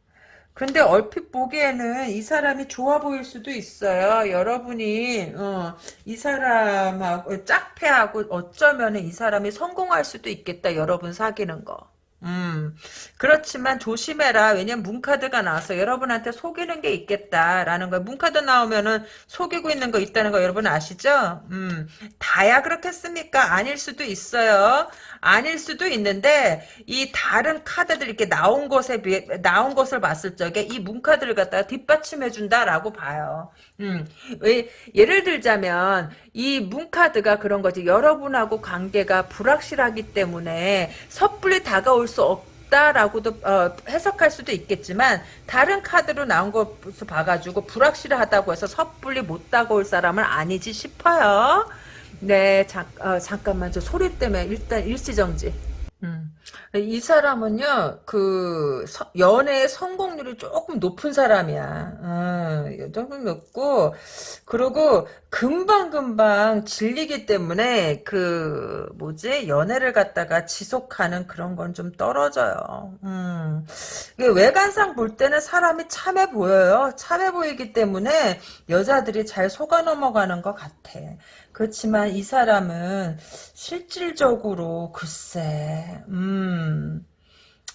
S1: 근데 얼핏 보기에는 이 사람이 좋아 보일 수도 있어요. 여러분이 어, 이 사람하고 짝패하고 어쩌면 이 사람이 성공할 수도 있겠다. 여러분 사귀는 거. 음, 그렇지만 조심해라. 왜냐면 문카드가 나와서 여러분한테 속이는 게 있겠다라는 거야. 문카드 나오면은 속이고 있는 거 있다는 거 여러분 아시죠? 음, 다야 그렇겠습니까? 아닐 수도 있어요. 아닐 수도 있는데 이 다른 카드들 이렇게 나온 것에 비해 나온 것을 봤을 적에 이 문카드를 갖다가 뒷받침해 준다라고 봐요. 음, 왜 예를 들자면 이 문카드가 그런 거지. 여러분하고 관계가 불확실하기 때문에 섣불리 다가올 수 없. 다라고도 어, 해석할 수도 있겠지만 다른 카드로 나온 것을 봐가지고 불확실하다고 해서 섣불리 못 다가올 사람은 아니지 싶어요. 네, 잠, 어, 잠깐만, 저 소리 때문에 일단 일시정지. 음. 이 사람은요, 그, 서, 연애의 성공률이 조금 높은 사람이야. 어, 조금 높고, 그리고 금방금방 질리기 때문에, 그, 뭐지, 연애를 갖다가 지속하는 그런 건 좀 떨어져요. 음. 외관상 볼 때는 사람이 참해 보여요. 참해 보이기 때문에 여자들이 잘 속아 넘어가는 것 같아. 그렇지만 이 사람은 실질적으로 글쎄 음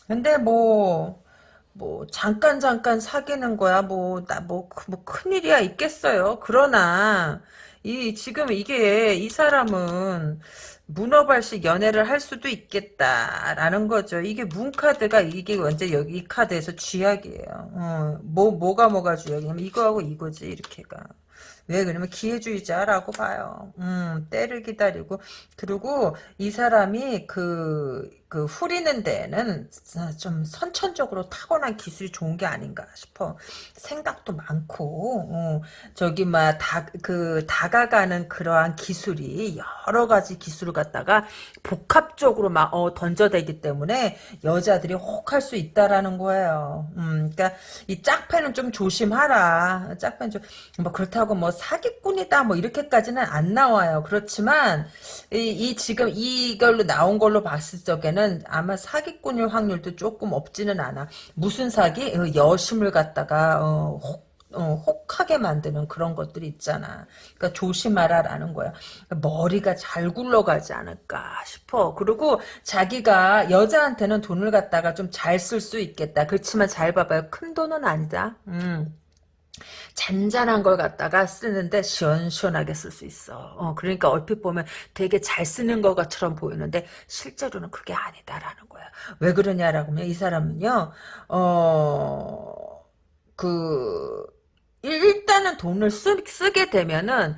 S1: 근데 뭐뭐 잠깐 잠깐 사귀는 거야 뭐 나 뭐 뭐 큰일이야 있겠어요 그러나 이 지금 이게 이 사람은 문어발식 연애를 할 수도 있겠다라는 거죠. 이게 문 카드가 이게 언제 여기 이 카드에서 쥐약이에요. 어, 뭐 뭐가 뭐가 쥐약이냐면 이거하고 이거지 이렇게가. 왜 그러면 기회주의자라고 봐요. 음, 때를 기다리고 그리고 이 사람이 그, 그 후리는 데는 좀 선천적으로 타고난 기술이 좋은 게 아닌가 싶어. 생각도 많고 어, 저기 막 다 그 다가가는 그러한 기술이 여러 가지 기술을 갖다가 복합적으로 막 어, 던져대기 때문에 여자들이 혹할 수 있다라는 거예요. 음, 그러니까 이 짝패는 좀 조심하라. 짝패는 좀뭐 그렇다고 뭐 사기꾼이다 뭐 이렇게까지는 안 나와요. 그렇지만 이, 이 지금 이걸로 나온 걸로 봤을 적에는 아마 사기꾼일 확률도 조금 없지는 않아. 무슨 사기? 어, 여심을 갖다가 어, 혹 어, 혹하게 만드는 그런 것들이 있잖아. 그러니까 조심하라라는 거야. 머리가 잘 굴러가지 않을까 싶어. 그리고 자기가 여자한테는 돈을 갖다가 좀 잘 쓸 수 있겠다. 그렇지만 잘 봐봐요. 큰 돈은 아니다. 음. 잔잔한 걸 갖다가 쓰는데 시원시원하게 쓸 수 있어. 어, 그러니까 얼핏 보면 되게 잘 쓰는 것처럼 보이는데 실제로는 그게 아니다라는 거야. 왜 그러냐라고 하면 이 사람은요. 어, 그 일단은 돈을 쓰, 쓰게 되면은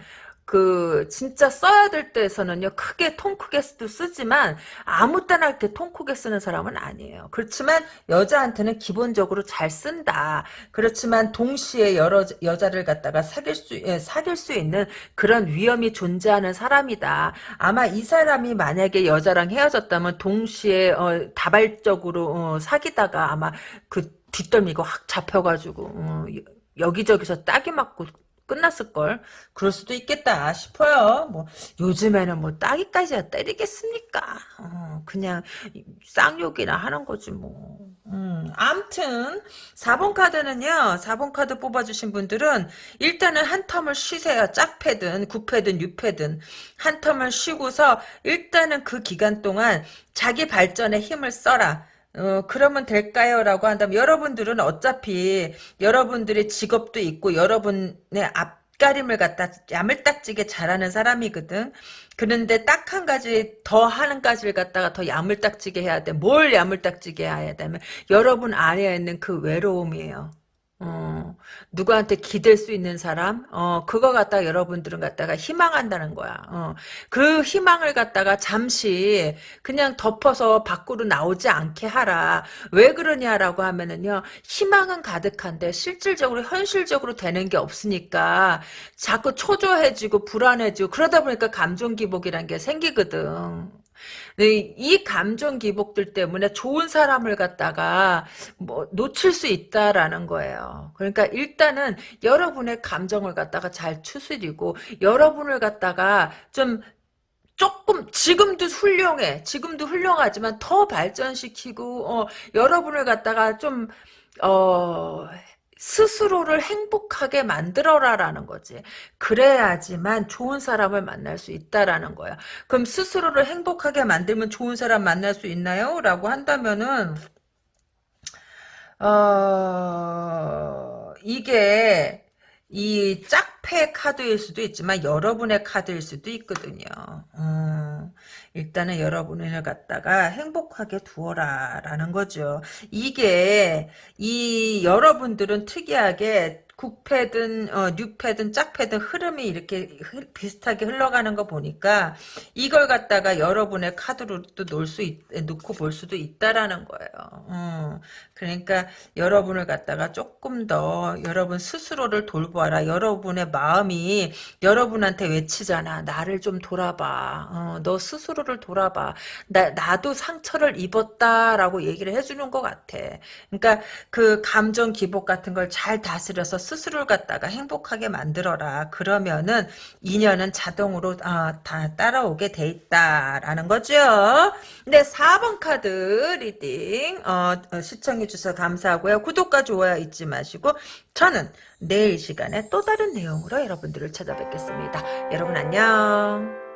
S1: 그 진짜 써야 될 때에서는요 크게 통 크게 도 쓰지만 아무 때나 이렇게 통 크게 쓰는 사람은 아니에요. 그렇지만 여자한테는 기본적으로 잘 쓴다. 그렇지만 동시에 여러 여자를 갖다가 사귈 수 예, 사귈 수 있는 그런 위험이 존재하는 사람이다. 아마 이 사람이 만약에 여자랑 헤어졌다면 동시에 어, 다발적으로 어, 사귀다가 아마 그 뒷덜미가 확 잡혀가지고 어, 여기저기서 딱이 맞고 끝났을걸. 그럴 수도 있겠다 싶어요. 뭐, 요즘에는 뭐, 따기까지야 때리겠습니까? 어, 그냥, 쌍욕이나 하는 거지, 뭐. 음, 암튼, 4번 카드는요, 4번 카드 뽑아주신 분들은, 일단은 한 텀을 쉬세요. 짝패든, 구패든, 유패든. 한 텀을 쉬고서, 일단은 그 기간 동안 자기 발전에 힘을 써라. 어, 그러면 될까요? 라고 한다면 여러분들은 어차피 여러분들의 직업도 있고 여러분의 앞가림을 갖다 야물딱지게 잘하는 사람이거든. 그런데 딱 한 가지 더 하는 가지를 갖다가 더 야물딱지게 해야 돼. 뭘 야물딱지게 해야 되면 여러분 안에 있는 그 외로움이에요. 어, 누구한테 기댈 수 있는 사람, 어, 그거 갖다가 여러분들은 갖다가 희망한다는 거야. 어, 그 희망을 갖다가 잠시 그냥 덮어서 밖으로 나오지 않게 하라. 왜 그러냐라고 하면은요, 희망은 가득한데 실질적으로, 현실적으로 되는 게 없으니까 자꾸 초조해지고 불안해지고 그러다 보니까 감정 기복이란 게 생기거든. 네, 이 감정 기복들 때문에 좋은 사람을 갖다가 뭐 놓칠 수 있다라는 거예요. 그러니까 일단은 여러분의 감정을 갖다가 잘 추스리고 여러분을 갖다가 좀 조금 지금도 훌륭해. 지금도 훌륭하지만 더 발전시키고 어, 여러분을 갖다가 좀 어, 스스로를 행복하게 만들어라라는 거지. 그래야지만 좋은 사람을 만날 수 있다라는 거야. 그럼 스스로를 행복하게 만들면 좋은 사람 만날 수 있나요? 라고 한다면은 어 이게 이 짝패 카드일 수도 있지만 여러분의 카드일 수도 있거든요. 음, 일단은 여러분을 갖다가 행복하게 두어라 라는 거죠. 이게 이 여러분들은 특이하게 국패든 어, 뉴패든 짝패든 흐름이 이렇게 흐, 비슷하게 흘러가는 거 보니까 이걸 갖다가 여러분의 카드로 또 놓을 수 있, 놓고 볼 수도 있다라는 거예요. 음, 그러니까 여러분을 갖다가 조금 더 여러분 스스로를 돌보아라. 여러분의 마음이 여러분한테 외치잖아. 나를 좀 돌아봐. 어, 너 스스로를 돌아봐. 나, 나도 상처를 입었다라고 얘기를 해주는 것 같아. 그러니까 그 감정 기복 같은 걸 잘 다스려서 스스로를 갖다가 행복하게 만들어라. 그러면은 인연은 자동으로 어, 다 따라오게 돼 있다라는 거죠. 네, 4번 카드 리딩 어, 어, 시청해 주셔서 감사하고요. 구독과 좋아요 잊지 마시고 저는 내일 시간에 또 다른 내용으로 여러분들을 찾아뵙겠습니다. 여러분 안녕.